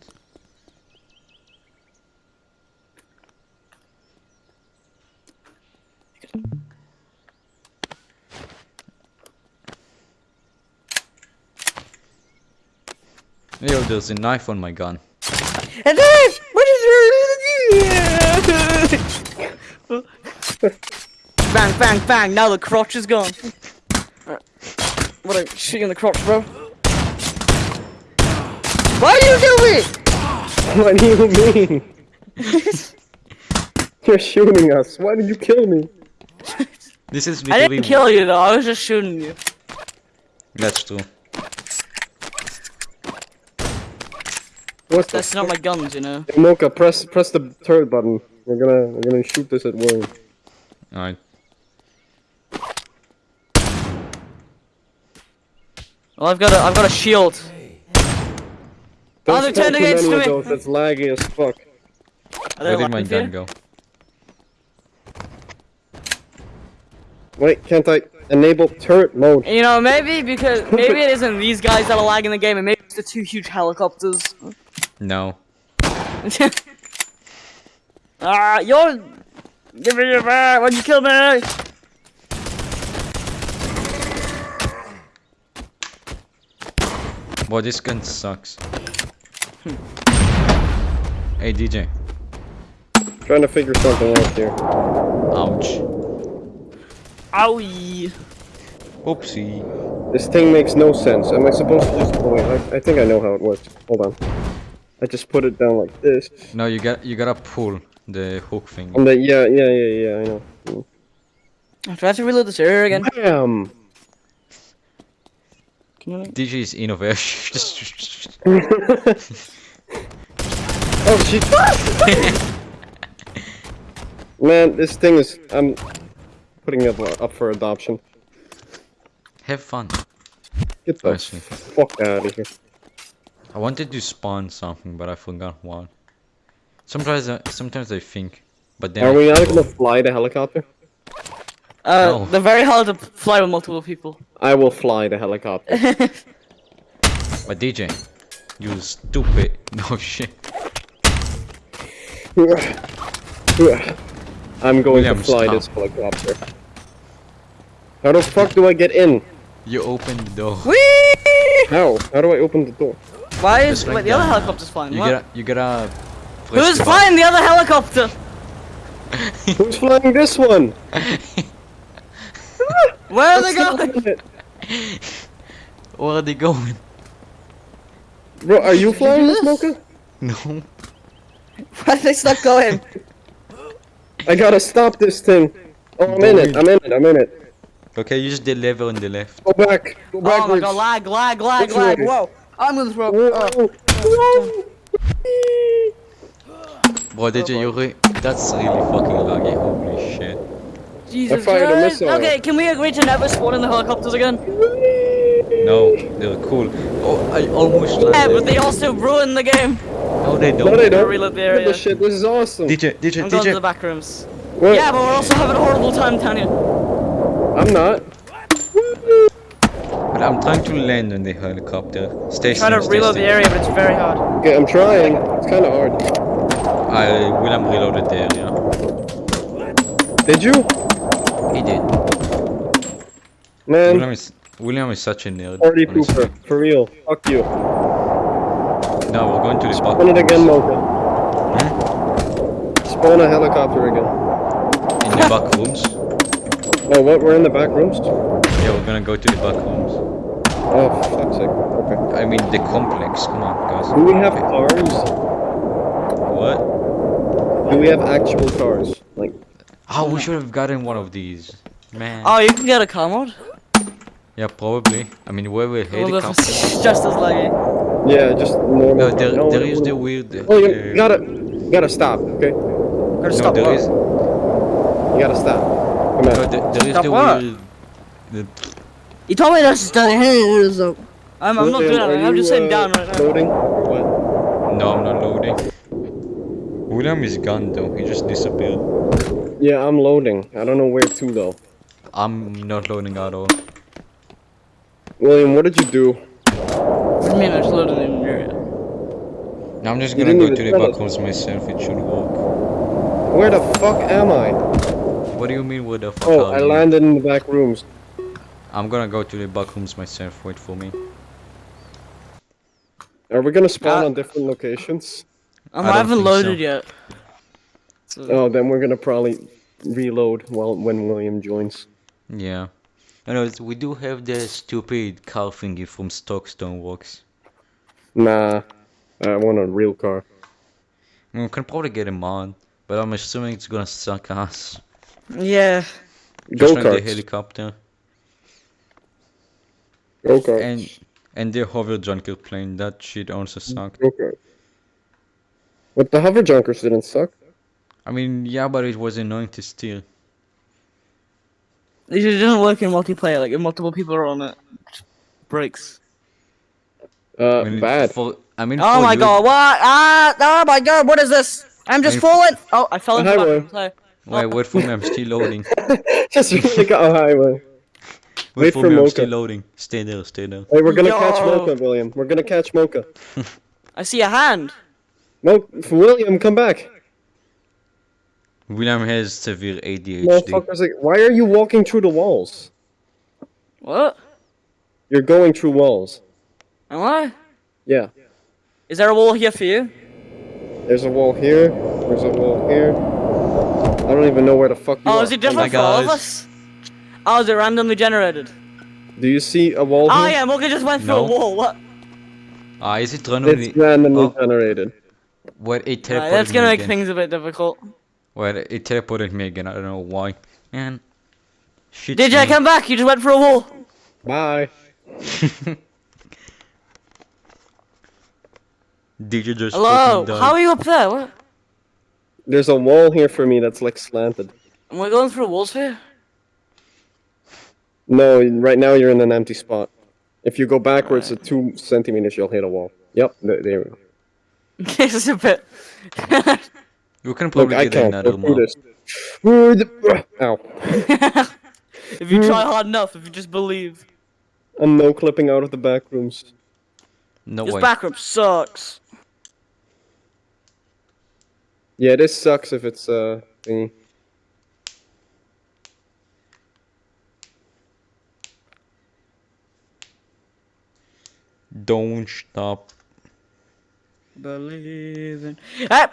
Yo, there's a knife on my gun.
And then, what is your... bang, bang, bang, now the crotch is gone. What a shooting in the crotch, bro. Why do you kill me?
What do you mean? *laughs* You're shooting us. Why did you kill me?
This is
I didn't kill you though, I was just shooting you.
That's true.
What's
That's not my guns, you know.
Hey, Mocha, press press the turret button. We're gonna we're gonna shoot this at will.
Alright.
Well I've got a I've got a shield.
There's
oh they're turned against me!
That's laggy as fuck.
Where did my gun go?
Wait, can't I enable turret mode?
You know, maybe because maybe *laughs* it isn't these guys that are lagging the game, and maybe it's the two huge helicopters.
No. *laughs*
ah, you're. Give me your back! Why'd you kill me?
Boy, this gun sucks. hey DJ.
Trying to figure something out here.
Ouch.
Owie!
Oopsie.
This thing makes no sense. Am I supposed to just... Oh wait, I, I think I know how it works. Hold on. I just put it down like this.
No, you got you gotta pull the hook thing.
And the, yeah, yeah, yeah, yeah, I know. Mm.
I have to reload this area again.
Bam!
Can you?
DJ is innovation. *laughs* *laughs*
Oh shit! *laughs* Man, this thing is... I'm putting it up for adoption.
Have fun.
Get the
Actually.
fuck out of here.
I wanted to spawn something, but I forgot what. Sometimes, I, sometimes I think, but then
Are
I
we not gonna fly the helicopter?
Uh,
No.
they're very hard to fly with multiple people.
I will fly the helicopter. *laughs*
But DJ, you stupid. *laughs* No shit. *laughs*
I'm going
William,
to fly
stop.
this helicopter. How the fuck do I get in?
You open the door.
Whee!
How? How do I open the door?
Why is
like
wait, the other
that.
helicopter's flying?
You
What?
gotta, you gotta. press
Who's flying the other helicopter? *laughs*
Who's flying this one? *laughs*
Where are they
What's
going?
going on?
button. Where are they going?
Bro, are you flying this, Mocha?
No.
Why are they stop going? *laughs*
I gotta stop this thing. Oh, I'm in it. I'm in it. I'm in it.
Okay, use the lever on the left.
Go back. Go
Oh my god, lag, lag, lag,
Which
lag. Whoa. I'm gonna throw
Whoa.
oh.
Whoa.
Bro, DJ, you re- that's really fucking laggy. Holy shit.
Jesus
fired a
Christ.
missile.
Okay, can we agree to never spawn in the helicopters again?
No, they're cool. Oh, I almost landed.
Yeah, but they also ruin the game.
No, they don't.
No, they don't.
reload the area.
this shit. This is awesome.
DJ, DJ,
I'm going to the back rooms.
What?
Yeah, but we're also having a horrible time, Tanya.
I'm not.
But I'm trying to land on the helicopter. Stay
Trying to
still,
reload the area, but it's very hard.
Okay, I'm trying. It's kind of hard.
I William reloaded the area.
Did you?
He did.
Man,
William is William is such a nerd.
party
honestly.
pooper. For real. Fuck you.
No, we're going to the
Spawn
back.
it again, Mocha.
Hmm?
Spawn a helicopter again.
In the back rooms.
Oh, what? We're in the back rooms?
Yeah, we're gonna go to the back rooms.
Oh, for fuck's sake. Okay.
I mean the complex. Come on, guys.
Do we have
Okay.
cars?
What?
Do we have actual cars? Like,
Oh, we should have gotten one of these. Man.
Oh, you can get a car mode?
Yeah, probably. I mean, where will
Well,
helicopter?
it's *laughs* just as laggy.
yeah, just normal.
No,
car.
there,
No,
there
no,
is
no.
the weird. uh,
Oh, you gotta, you gotta stop, okay?
Gotta
No,
stop
there
what?
is.
You gotta stop. Come
No,
on.
there, there is
Stop
the
what?
weird. The,
You told me to stay here, so. I'm, I'm not
William,
doing
are
that. I'm just
you,
sitting
uh,
down right now.
Loading? What?
no, I'm not loading. William is gone though. He just disappeared.
Yeah, I'm loading. I don't know where to though.
I'm not loading at all.
William, what did you do?
What do you mean I just loaded in the area?
Now I'm just gonna go to the
tell
back
us.
rooms myself. It should work.
Where the fuck am I?
What do you mean? Where the fuck
Oh,
are
I
you?
landed in the back rooms.
I'm gonna go to the back rooms myself. Wait for me.
Are we gonna spawn
Uh,
on different locations?
Um,
I
I, haven't
think so.
loaded yet. So,
Oh, then we're gonna probably reload while when William joins.
Yeah. I know we do have the stupid car thingy from Stockstone Works.
Nah, I want a real car.
I mean, we can probably get a mod, but I'm assuming it's gonna suck ass.
yeah.
Just
Go
like the helicopter
Go karts.
and and the hover junker plane. That shit also sucked.
Go karts. But the hover junkers didn't suck.
I mean, yeah, but it was annoying to steer.
It just doesn't work in multiplayer. Like if multiple people are on it, it breaks.
Uh,
I mean,
bad.
For, I mean,
Oh my
you-
god, what? Ah, oh my god, what is this? I'm just
Hey.
falling. Oh, I fell
Oh,
into the
William.
bathroom.
Wait, wait for me. I'm still loading. *laughs*
Just really got a highway.
Wait,
Wait
for,
for
me. I'm
Mocha.
still loading. Stay there. Stay there.
Hey, we're gonna catch
Yo.
Mocha, William. We're gonna catch Mocha. *laughs*
I see a hand.
Mo- William, come back.
William has severe ADHD.
Motherfuckers, like, why are you walking through the walls?
What?
You're going through walls.
Am I?
Yeah.
Is there a wall here for you?
There's a wall here. There's a wall here. I don't even know where the fuck you
Oh,
are.
is it different oh
my
for all of us? Oh, is it randomly generated?
Do you see a wall
Oh
here?
yeah, Morgan just went through
No.
a wall. What?
Ah, is it randomly?
It's randomly
Oh.
generated.
What it teleported.
Right,
teleported
that's gonna
me
make
again.
things a bit difficult.
Well, it teleported me again. I don't know why. Man. Shit.
DJ, come back. You just went through a wall.
Bye. *laughs*
DJ just
Hello. How are you up there? What?
There's a wall here for me that's like slanted.
Am I going through walls here?
No, right now you're in an empty spot. If you go backwards at two centimeters, you'll hit a wall. Yep, there we go. *laughs*
this is a bit. *laughs*
You can
Look,
probably
I
get
can't
another
go through
map.
this. Ooh, the- Ow. *laughs*
if you try hard enough, if you just believe.
I'm no clipping out of the back rooms.
No
This
way.
backroom sucks.
Yeah, this sucks if it's uh thingy.
Don't stop.
Believing. Hey!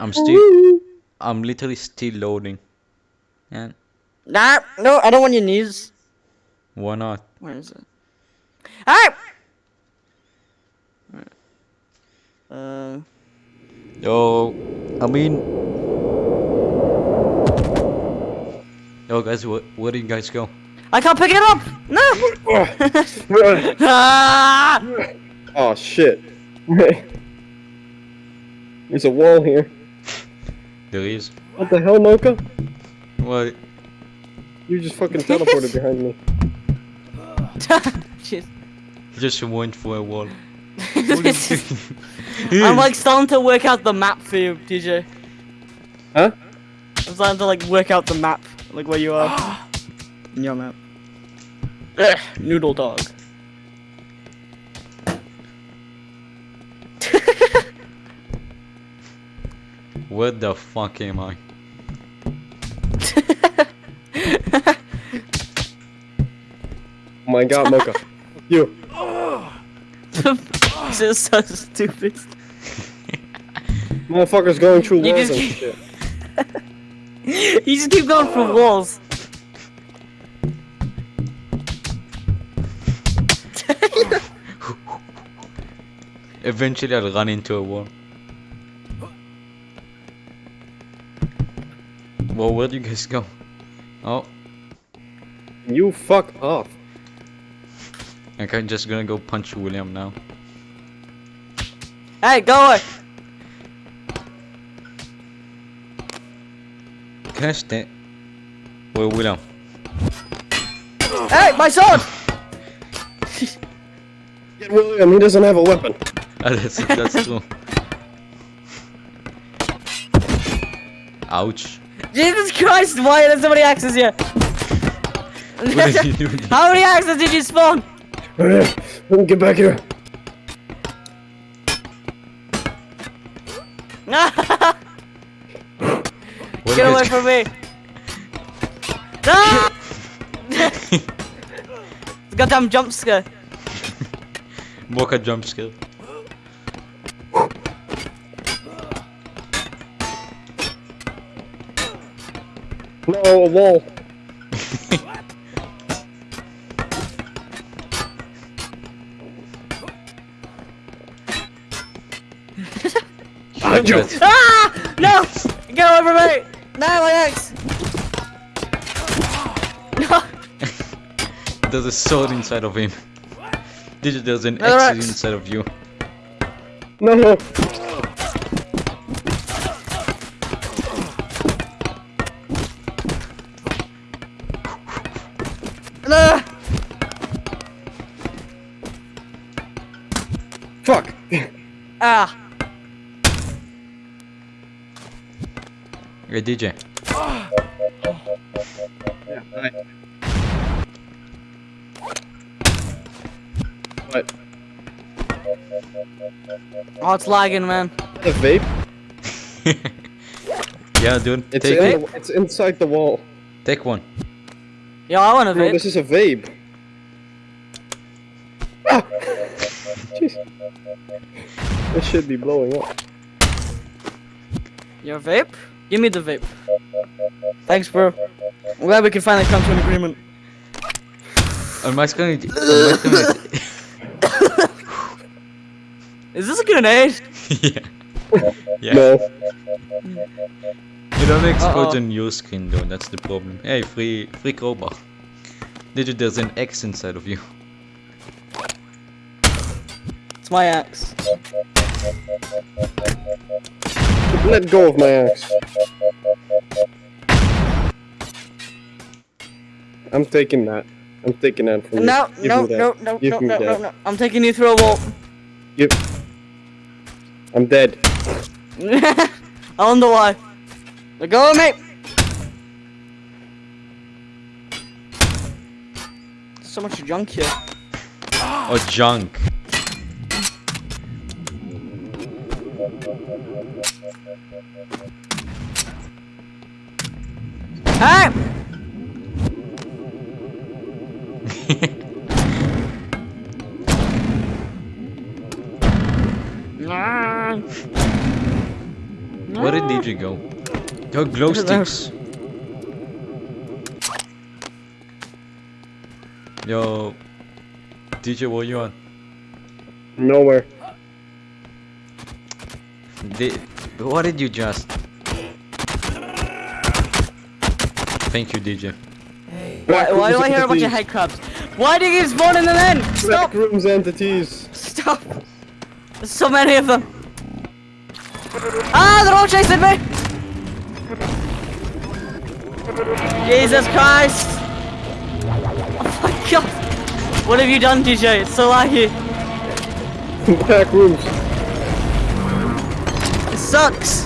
I'm still. I'm literally still loading. And
Nah, no, I don't want your knees.
why not?
Where is it? Hey! Uh,
Yo, I mean. Yo, guys, where, where do you guys go?
I can't pick it up! No! ah! *laughs*
oh shit. *laughs* There's a wall here.
There is.
What the hell, Mocha?
What?
You just fucking *laughs* teleported behind me.
Shit.
Just went for a wall.
This is- I'm like starting to work out the map for you, DJ.
Huh?
I'm starting to like work out the map, like where you are. *gasps* In your map. Ugh, noodle dog.
Where the fuck am I?
Oh my god, Mocha. *laughs* you.
this is so stupid.
Motherfuckers going through walls
just
and shit. *laughs*
you just keep going through walls.
Eventually, I'll run into a wall. Well, where do you guys go? Oh,
You fuck off.
okay, I'm just gonna go punch William now.
Hey, go away.
Can I stay? Wait, William.
Hey, my sword! *laughs*
Get William, he doesn't have a weapon.
That's, that's *laughs* true. Ouch.
Jesus Christ, why did somebody access you?
What did you do? *laughs*
How many axes did you spawn?
Get back here.
What
Get away from me! *laughs* No! Goddamn jump scare.
Mocha jump scare.
No, a wall.
That's- *laughs*
Ah! No! Get away from me! No, my axe! No! *laughs*
There's a sword inside of him. Did There's an
Another
axe
axe.
inside of you.
No, no.
No!
Hey DJ.
Yeah, hi. What?
Oh, it's lagging, man.
The vape? *laughs*
yeah, dude.
It's,
take
in
it.
the, it's inside the wall.
Take one.
Yeah, I want to
No,
vape.
this is a vape. Ah! Jeez. This should be blowing up.
Your vape? Give me the vape. Thanks, bro. I'm glad we can finally come to an agreement.
On my screen. on my screen-
Is this a grenade? *laughs*
yeah. Yeah.
No.
It only explodes
Uh-oh.
on your screen though, that's the problem. Hey, free free crowbar. Digit, there's an X inside of you.
It's my axe.
Let go of my axe. I'm taking that. I'm taking that from
No,
you. Give
no,
me that.
no, no,
Give
no,
me
no, no,
that.
no. I'm taking you through a wall.
You. I'm dead.
I wonder why. Let go of me! There's so much junk here. *gasps*
Or oh, junk.
Hey! Nah. *laughs*
Where did DJ go? Yo, glow
I don't know.
sticks. Yo, DJ, what you on?
Nowhere.
Did, what did you just? Thank you, DJ.
Why, why do I hear a bunch of
entities.
head crabs? Why do you keep spawning them in? Stop!
Back rooms entities.
Stop! There's so many of them. Ah, they're all chasing me! Jesus Christ! Oh my god! What have you done, DJ? It's so laggy.
Back rooms.
It sucks.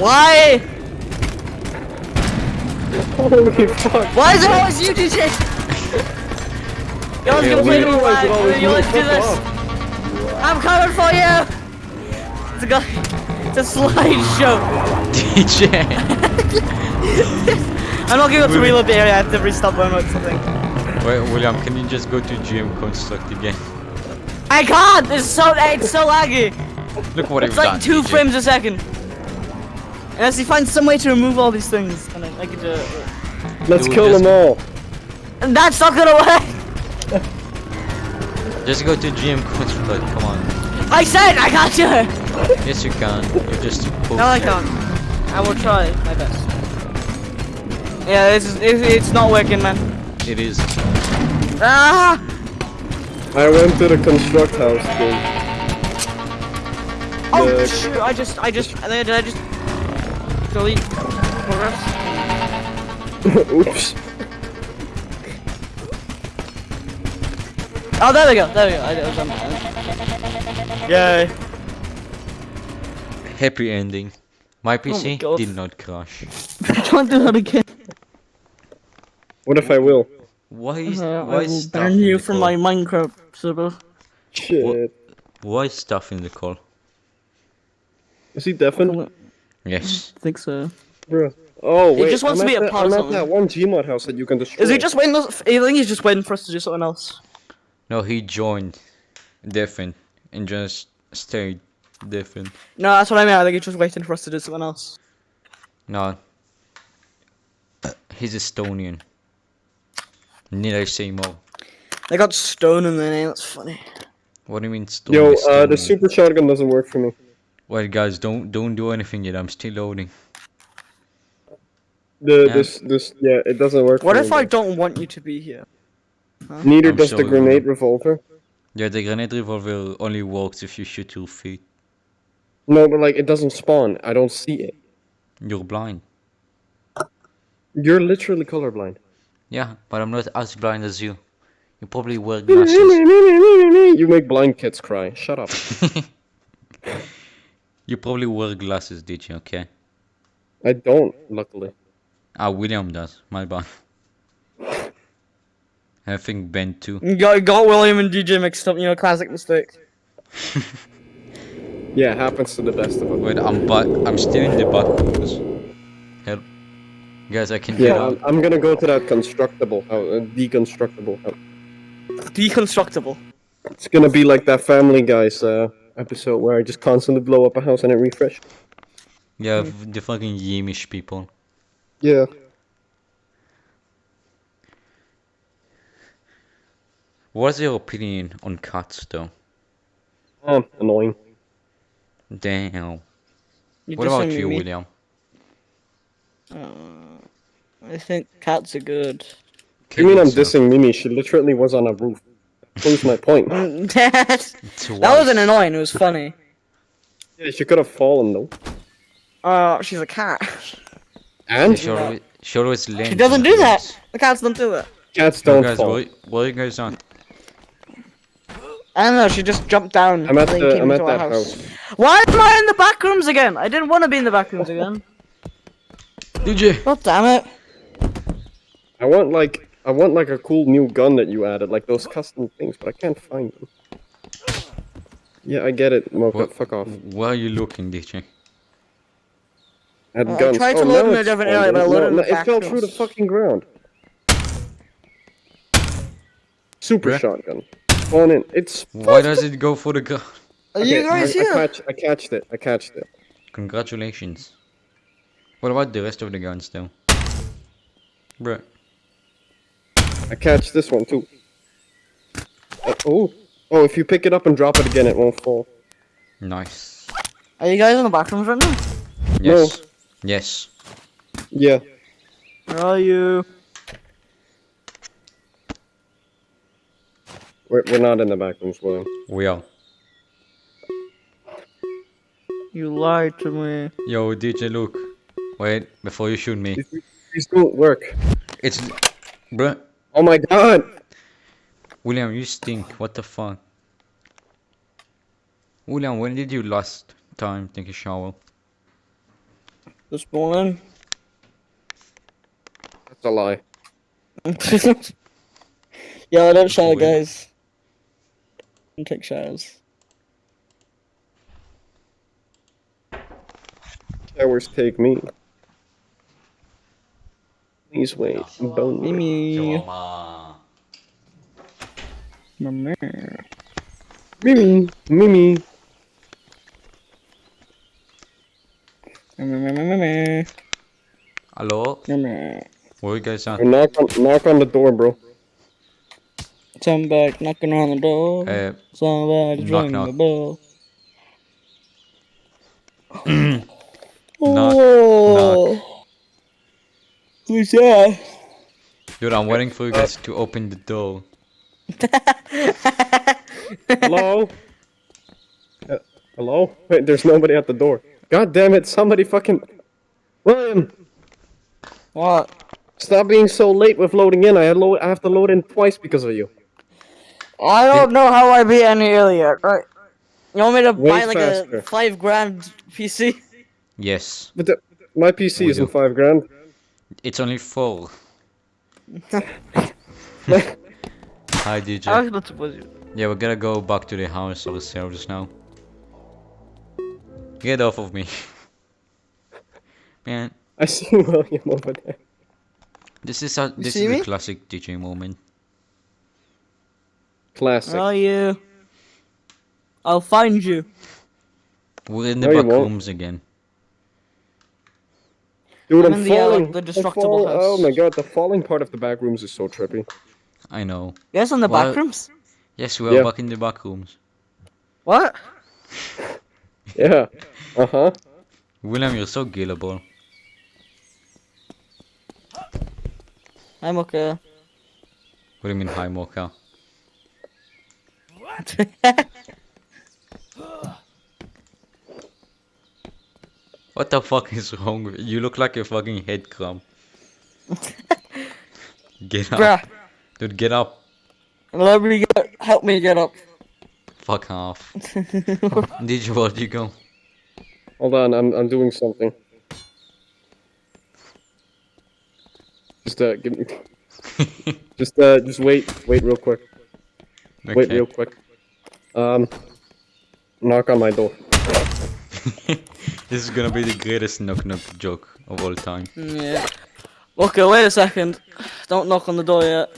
Why?
Holy fuck.
Why is it always you, DJ? You always
Yeah,
gonna play
we-
me
Why it.
You
me?
always do this.
off.
I'm coming for you. It's a guy. It's a slideshow.
DJ! *laughs*
I'm not going to reload the area. I have to restart one or something.
Wait, William, can you just go to GM Construct again?
I can't. It's so it's so laggy.
Look what
It's
you've
like
done,
two
DJ.
frames a second. Unless you find some way to remove all these things, and I, I could. Uh,
Let's
Dude,
kill them all.
and that's not gonna work. *laughs*
Just go to GM Construct, *laughs* come on.
I said I got you! *laughs*
Yes, you can. You're just poke
No, I can't. I will try my best. Yeah, this is it, it's not working, man.
It is.
Ah!
I went to the construct house, dude.
Oh
The-
shoot! I just, I just, did I just delete progress?
Oops.
Oh, there we go. There we go. I, I was. Yay!
Happy ending. My PC
God.
did not crash. *laughs*
Don't do that again.
What if I will?
Why is
Uh, I
why
will
is stuff
ban you from
call?
my Minecraft server.
Shit.
Why is stuff in the call?
Is he deafened?
Yes.
I think so.
Bruh. Oh,
He
wait.
just wants
I'm
to be
at
a
that-
part of
I'm at
something.
that one Gmod house that you can destroy.
Is he just waiting? I think he's just waiting for us to do something else.
No, he joined deafened and just stayed deafened.
No, that's what I mean. I think he's just waiting for us to do something else.
No. He's Estonian. Need I say more?
They got stone in their name. That's funny.
What do you mean stone
Yo, uh, the super shotgun doesn't work for me.
Wait guys, don't don't do anything yet, I'm still loading.
The
Yeah.
this this yeah, it doesn't work.
What if I
bro.
don't want you to be here?
Neither
I'm
does the grenade
bro.
revolver.
Yeah, the grenade revolver only works if you shoot your feet.
No, but like it doesn't spawn. I don't see it.
You're blind.
You're literally colorblind.
Yeah, but I'm not as blind as you. You probably wear *laughs* glasses.
You make blind kids cry. Shut up. *laughs*
you probably wear glasses, did you? Okay.
I don't, luckily.
Ah, William does. My bad. I think Ben too.
Got, got William and DJ mixed up, you know, classic mistake. *laughs*
Yeah, happens to the best of us.
Wait, I'm back. I'm still in the back rooms. Help. Guys, I can get
Yeah,
out.
I'm, I'm gonna go to that constructible, house, uh, deconstructible. house.
Deconstructible.
It's gonna be like that Family Guys uh, episode where I just constantly blow up a house and it refresh.
Yeah, f- the fucking Yamish people.
Yeah.
What's your opinion on cats, though?
Um, annoying.
Damn.
You
What about you,
me?
William?
I think cats are good.
You mean I'm
Kill yourself.
dissing Mimi? She literally was on a roof. Proves my point. *laughs* *laughs*
that
Twice.
wasn't annoying, it was funny.
Yeah, she could have fallen though.
Oh, she's a cat.
And
She always, she always lands
She doesn't
on
do that. The cats don't do it.
cats
So
don't
guys,
fall.
what, what are you guys on?
I don't know, she just jumped down.
I'm at
and then
the,
came
I'm at that house.
Why am I in the back rooms again? I didn't want to be in the back rooms again. *laughs*
DJ!
God damn it.
I want like I want like a cool new gun that you added, like those custom things, but I can't find them. Yeah, I get it, Mocha.
What-
Fuck off.
Where are you looking, DJ?
Add
Uh, I
guns.
tried to
oh,
load
now
in a different area, but I loaded
no,
in
no,
the
It
back
fell through the fucking ground. Super
Bruh.
shotgun. Spawn in. It's.
Why does it go for the gun?
Are you
Okay,
guys
I, I catch. I catched it. I catched it.
Congratulations. What about the rest of the guns, though? Bruh.
I catch this one too. Uh, oh. Oh, if you pick it up and drop it again, it won't fall.
Nice.
Are you guys in the back rooms right now?
Yes. Yes.
Yeah.
Where are you?
We're, we're not in the back rooms, William.
We are.
You lied to me.
Yo, DJ, look. Wait, before you shoot me.
These don't work.
It's. Bruh.
Oh my god!
William, you stink. What the fuck? William, when did you last time take a shower?
This morning.
That's a lie. *laughs*
yeah, I don't shower,
Weird.
guys. Don't take showers.
Showers take me. Please wait. Bone.
Mimi.
Mama.
Mimi.
Mimi. Mimi.
Mimi. Mimi.
Hello?
Mimi.
Where you guys at?
Knock on, knock on the door, bro.
Come back, knocking on the door.
Uh,
Somebody's
knock,
ringing the bell. *clears throat*
Knock,
oh. Who's that?
dude, I'm waiting for you guys to open the door. *laughs*
Hello? Uh, hello? Wait, there's nobody at the door. God damn it, somebody fucking... William!
What?
Stop being so late with loading in. I, load, I have to load in twice because of you.
I don't know how I beat any earlier. Right? You want me to
Way
buy like
faster.
a five grand PC?
Yes.
But the, my PC
We
isn't
do.
five grand.
It's only four. *laughs* Hi, DJ.
I was not supposed to.
Yeah, we're gonna go back to the house of the ourselves now. Get off of me. *laughs* Man,
I see *laughs* William over there.
this is a this is
me?
a classic DJ moment.
Classic.
Where are you? I'll find you.
We're in the
No,
back rooms again.
Dude,
I'm
I'm,
in the, uh, like,
falling.
the
I'm
destructible
fall- Oh my god, the falling part of the back rooms is so trippy.
I know.
Yes, on the
Well-
back rooms.
Yes, we're
Yeah.
back in the back rooms.
What? *laughs*
Yeah. Uh huh.
William, you're so gullible.
I'm okay.
What do you mean, hi, Mocha? What *laughs* the fuck is wrong with you? look like a fucking head crab. *laughs* get up.
Bruh.
Dude, get up.
Let me get, help me get up.
Fuck off. *laughs* Did you where'd you go?
Hold on, I'm I'm doing something. Just uh, give me. *laughs* just uh, just wait, wait real quick. Wait real quick. Um, knock on my door. *laughs*
this is gonna be the greatest knock knock joke of all time.
Yeah. Okay, wait a second. Don't knock on the door yet.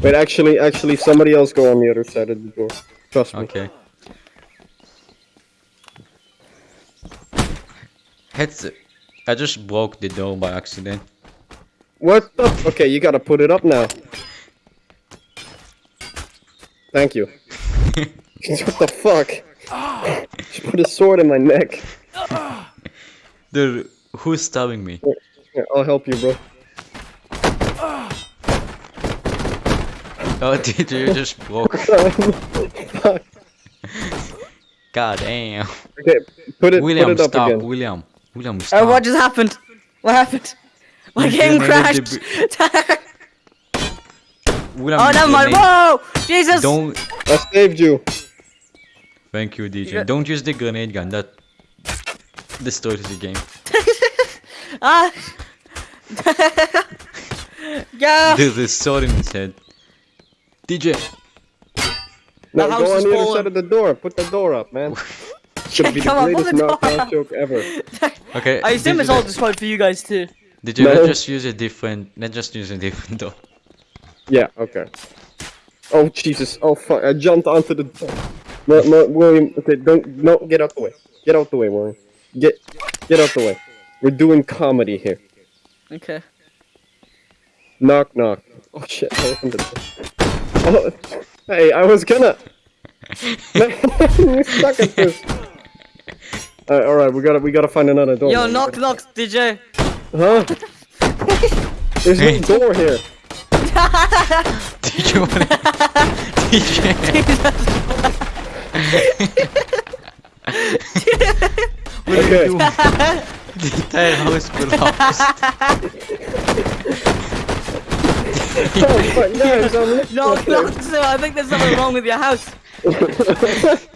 Wait, actually, actually, somebody else go on the other side of the door. Trust me.
Okay. Heads. I just broke the door by accident.
What the? Okay, you gotta put it up now. Thank you. *laughs* what the fuck? She put a sword in my neck.
Dude, who's stabbing me?
Here, I'll help you, bro.
Oh, *laughs* dude, you just broke.
Fuck. *laughs*
God damn.
Okay, put it,
William,
put it up
stop.
again.
William. William,
Oh,
stop.
what just happened? What happened? *laughs* My
You
game crashed.
William,
oh,
you
never mind. Whoa! Jesus!
Don't.
I saved you.
Thank you, DJ.
got-
Don't use the grenade gun. That destroys the game. *laughs*
Ah! yeah!
There's a sword in his head. DJ.
Now go on the other side of the door. Put the door up, man. *laughs* Should be
Come on,
greatest knockdown joke ever. *laughs*
Okay.
I assume
DJ,
it's all
let-
destroyed for you guys too.
DJ,
No.
let's just use a different. Let's just use a different door.
Yeah, okay. Oh Jesus! Oh fuck! I jumped onto the door. No, no, William. Okay, don't, no, get out the way. Get out the way, William. Get, get out the way. We're doing comedy here.
Okay.
Knock, knock. Oh shit! I opened the door. Oh, hey, I was gonna. Man, *laughs* *laughs* you stuck at this. Alright, alright, we gotta, we gotta find another door.
Yo,
man.
knock, knock, DJ.
Huh? *laughs* There's no door here.
DJ, wanna... DJ.
Okay.
The entire house collapsed.
Oh fuck, guys, I'm looking
knock,
at this.
sir. I think there's something wrong with your house. *laughs*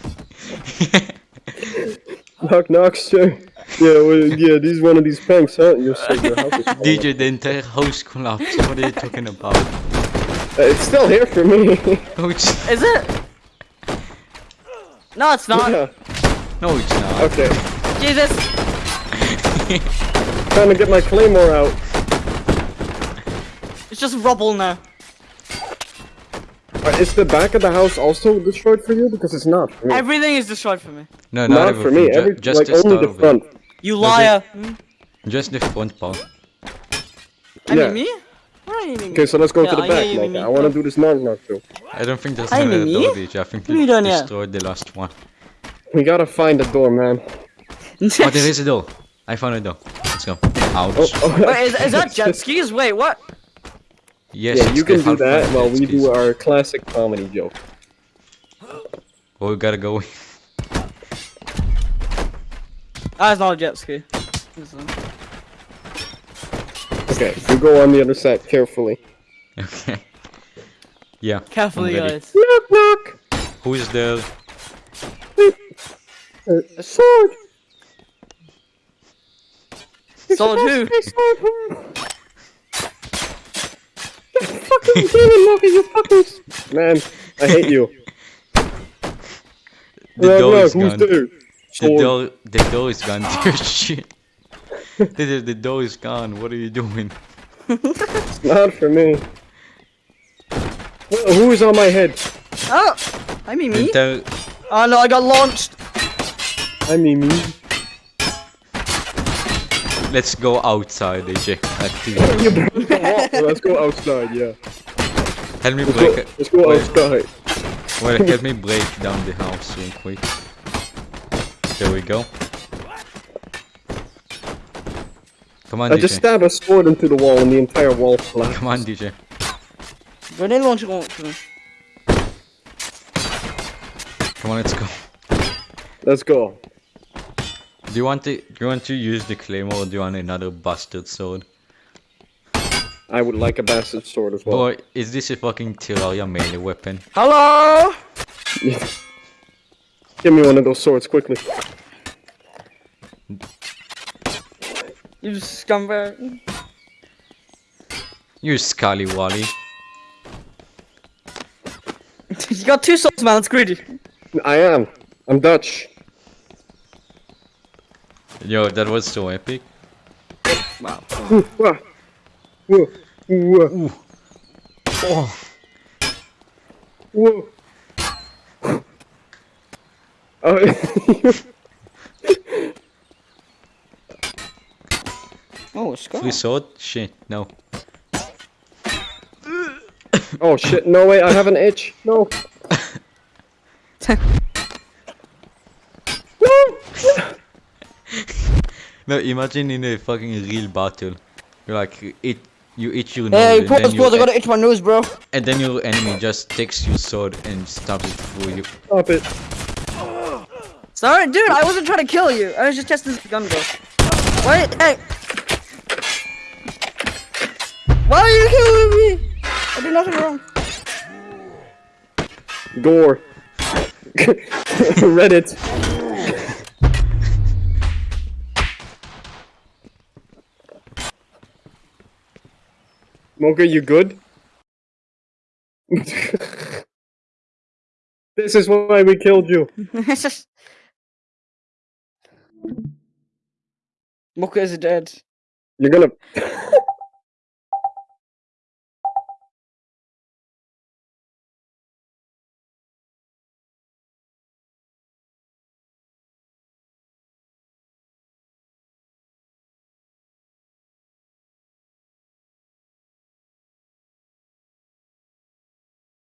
Knock, knock, sir. Yeah, well, yeah, this is one of these pranks, huh? You're so your house is. *laughs* *laughs*
DJ, the entire house collapsed. What are you talking about?
Uh, it's still here for me.
No, it's
Is it? No, it's not.
yeah.
no, it's not.
Okay.
Jesus. *laughs*
Trying to get my claymore out.
It's just rubble now.
Uh, is the back of the house also destroyed for you? Because it's not for me.
Everything is destroyed for me.
No, not,
not for me.
ju-
Every,
just
like
the
only
start
the
of
front.
You
No,
liar. Hmm?
it. Just the front part.
I
Yeah.
mean me? What do you mean?
Okay, so let's go
Yeah,
to the
I
back.
you,
Like, I want to do this knock knock too.
I don't think there's
Hi,
another
Mimi.
door, DJ. I think
What are you
you
doing
destroyed the last one.
We gotta find a door, man.
Oh, there is a door. I found a door. Let's go. Ouch.
Oh, oh,
Wait, is, is that *laughs* jet skis? Wait, what?
Yes,
yeah, you can do that while we
skis.
do our classic comedy joke.
Oh, we gotta go.
That's not a jet ski. It's,
Okay, you go on the other side carefully.
okay. Yeah.
Carefully,
I'm
guys.
Knock knock.
Who's there?
Uh, a sword.
So who?
A sword. fucking demon Loki, you fuckers. Man, I hate you.
The
Knock,
door
knock,
is
who's
gone.
there?
The
Sword.
door, the door is gone. *laughs* Dear shit. The, the dough is gone. What are you doing?
it's *laughs* Not for me. Wh- Who is on my head?
Oh, I mean
The
me.
entire,
Oh no, I got launched.
I mean me.
let's go outside, AJ. Activity. *laughs*
You broke the wall. Let's go outside, yeah.
Help me
Let's
break
go,
it.
let's go
Wait.
outside.
Well, help me *laughs* break down the house real quick. There we go. Come on,
I
DJ.
just stabbed a sword into the wall and the entire wall collapsed.
Come on, DJ.
Grenade launcher launcher.
Come on, let's go.
Let's go.
Do you want to do you want to use the claymore or do you want another bastard sword?
I would like a bastard sword as well.
Or is this a fucking Terraria melee weapon?
Hello? *laughs*
Give me one of those swords quickly.
You scumbag.
You scallywally.
you got two souls, man. That's greedy.
I am. I'm Dutch.
Yo, that was so epic.
Wow.
Ooh, wah. Whoa. Whoa.
Ooh. Oh.
Whoa. Oh,
Oh, a skull.
Free sword? Shit, no. *coughs*
oh shit, no way, I have an itch. No. *laughs*
No, imagine in a fucking real battle. You're like, it, you itch your
Hey,
nose,
put
and,
this
then
close. I
your,
gotta itch my nose, bro.
and then your enemy just takes your sword and stabs it for you.
Stop it.
Sorry, dude. I wasn't trying to kill you. I was just testing the gun, bro. Wait, hey. Why are you killing me? I did nothing wrong.
Gore. Reddit. Mocha, you good? this is why we killed you.
it's *laughs* just. Mocha is dead.
You're gonna. *laughs*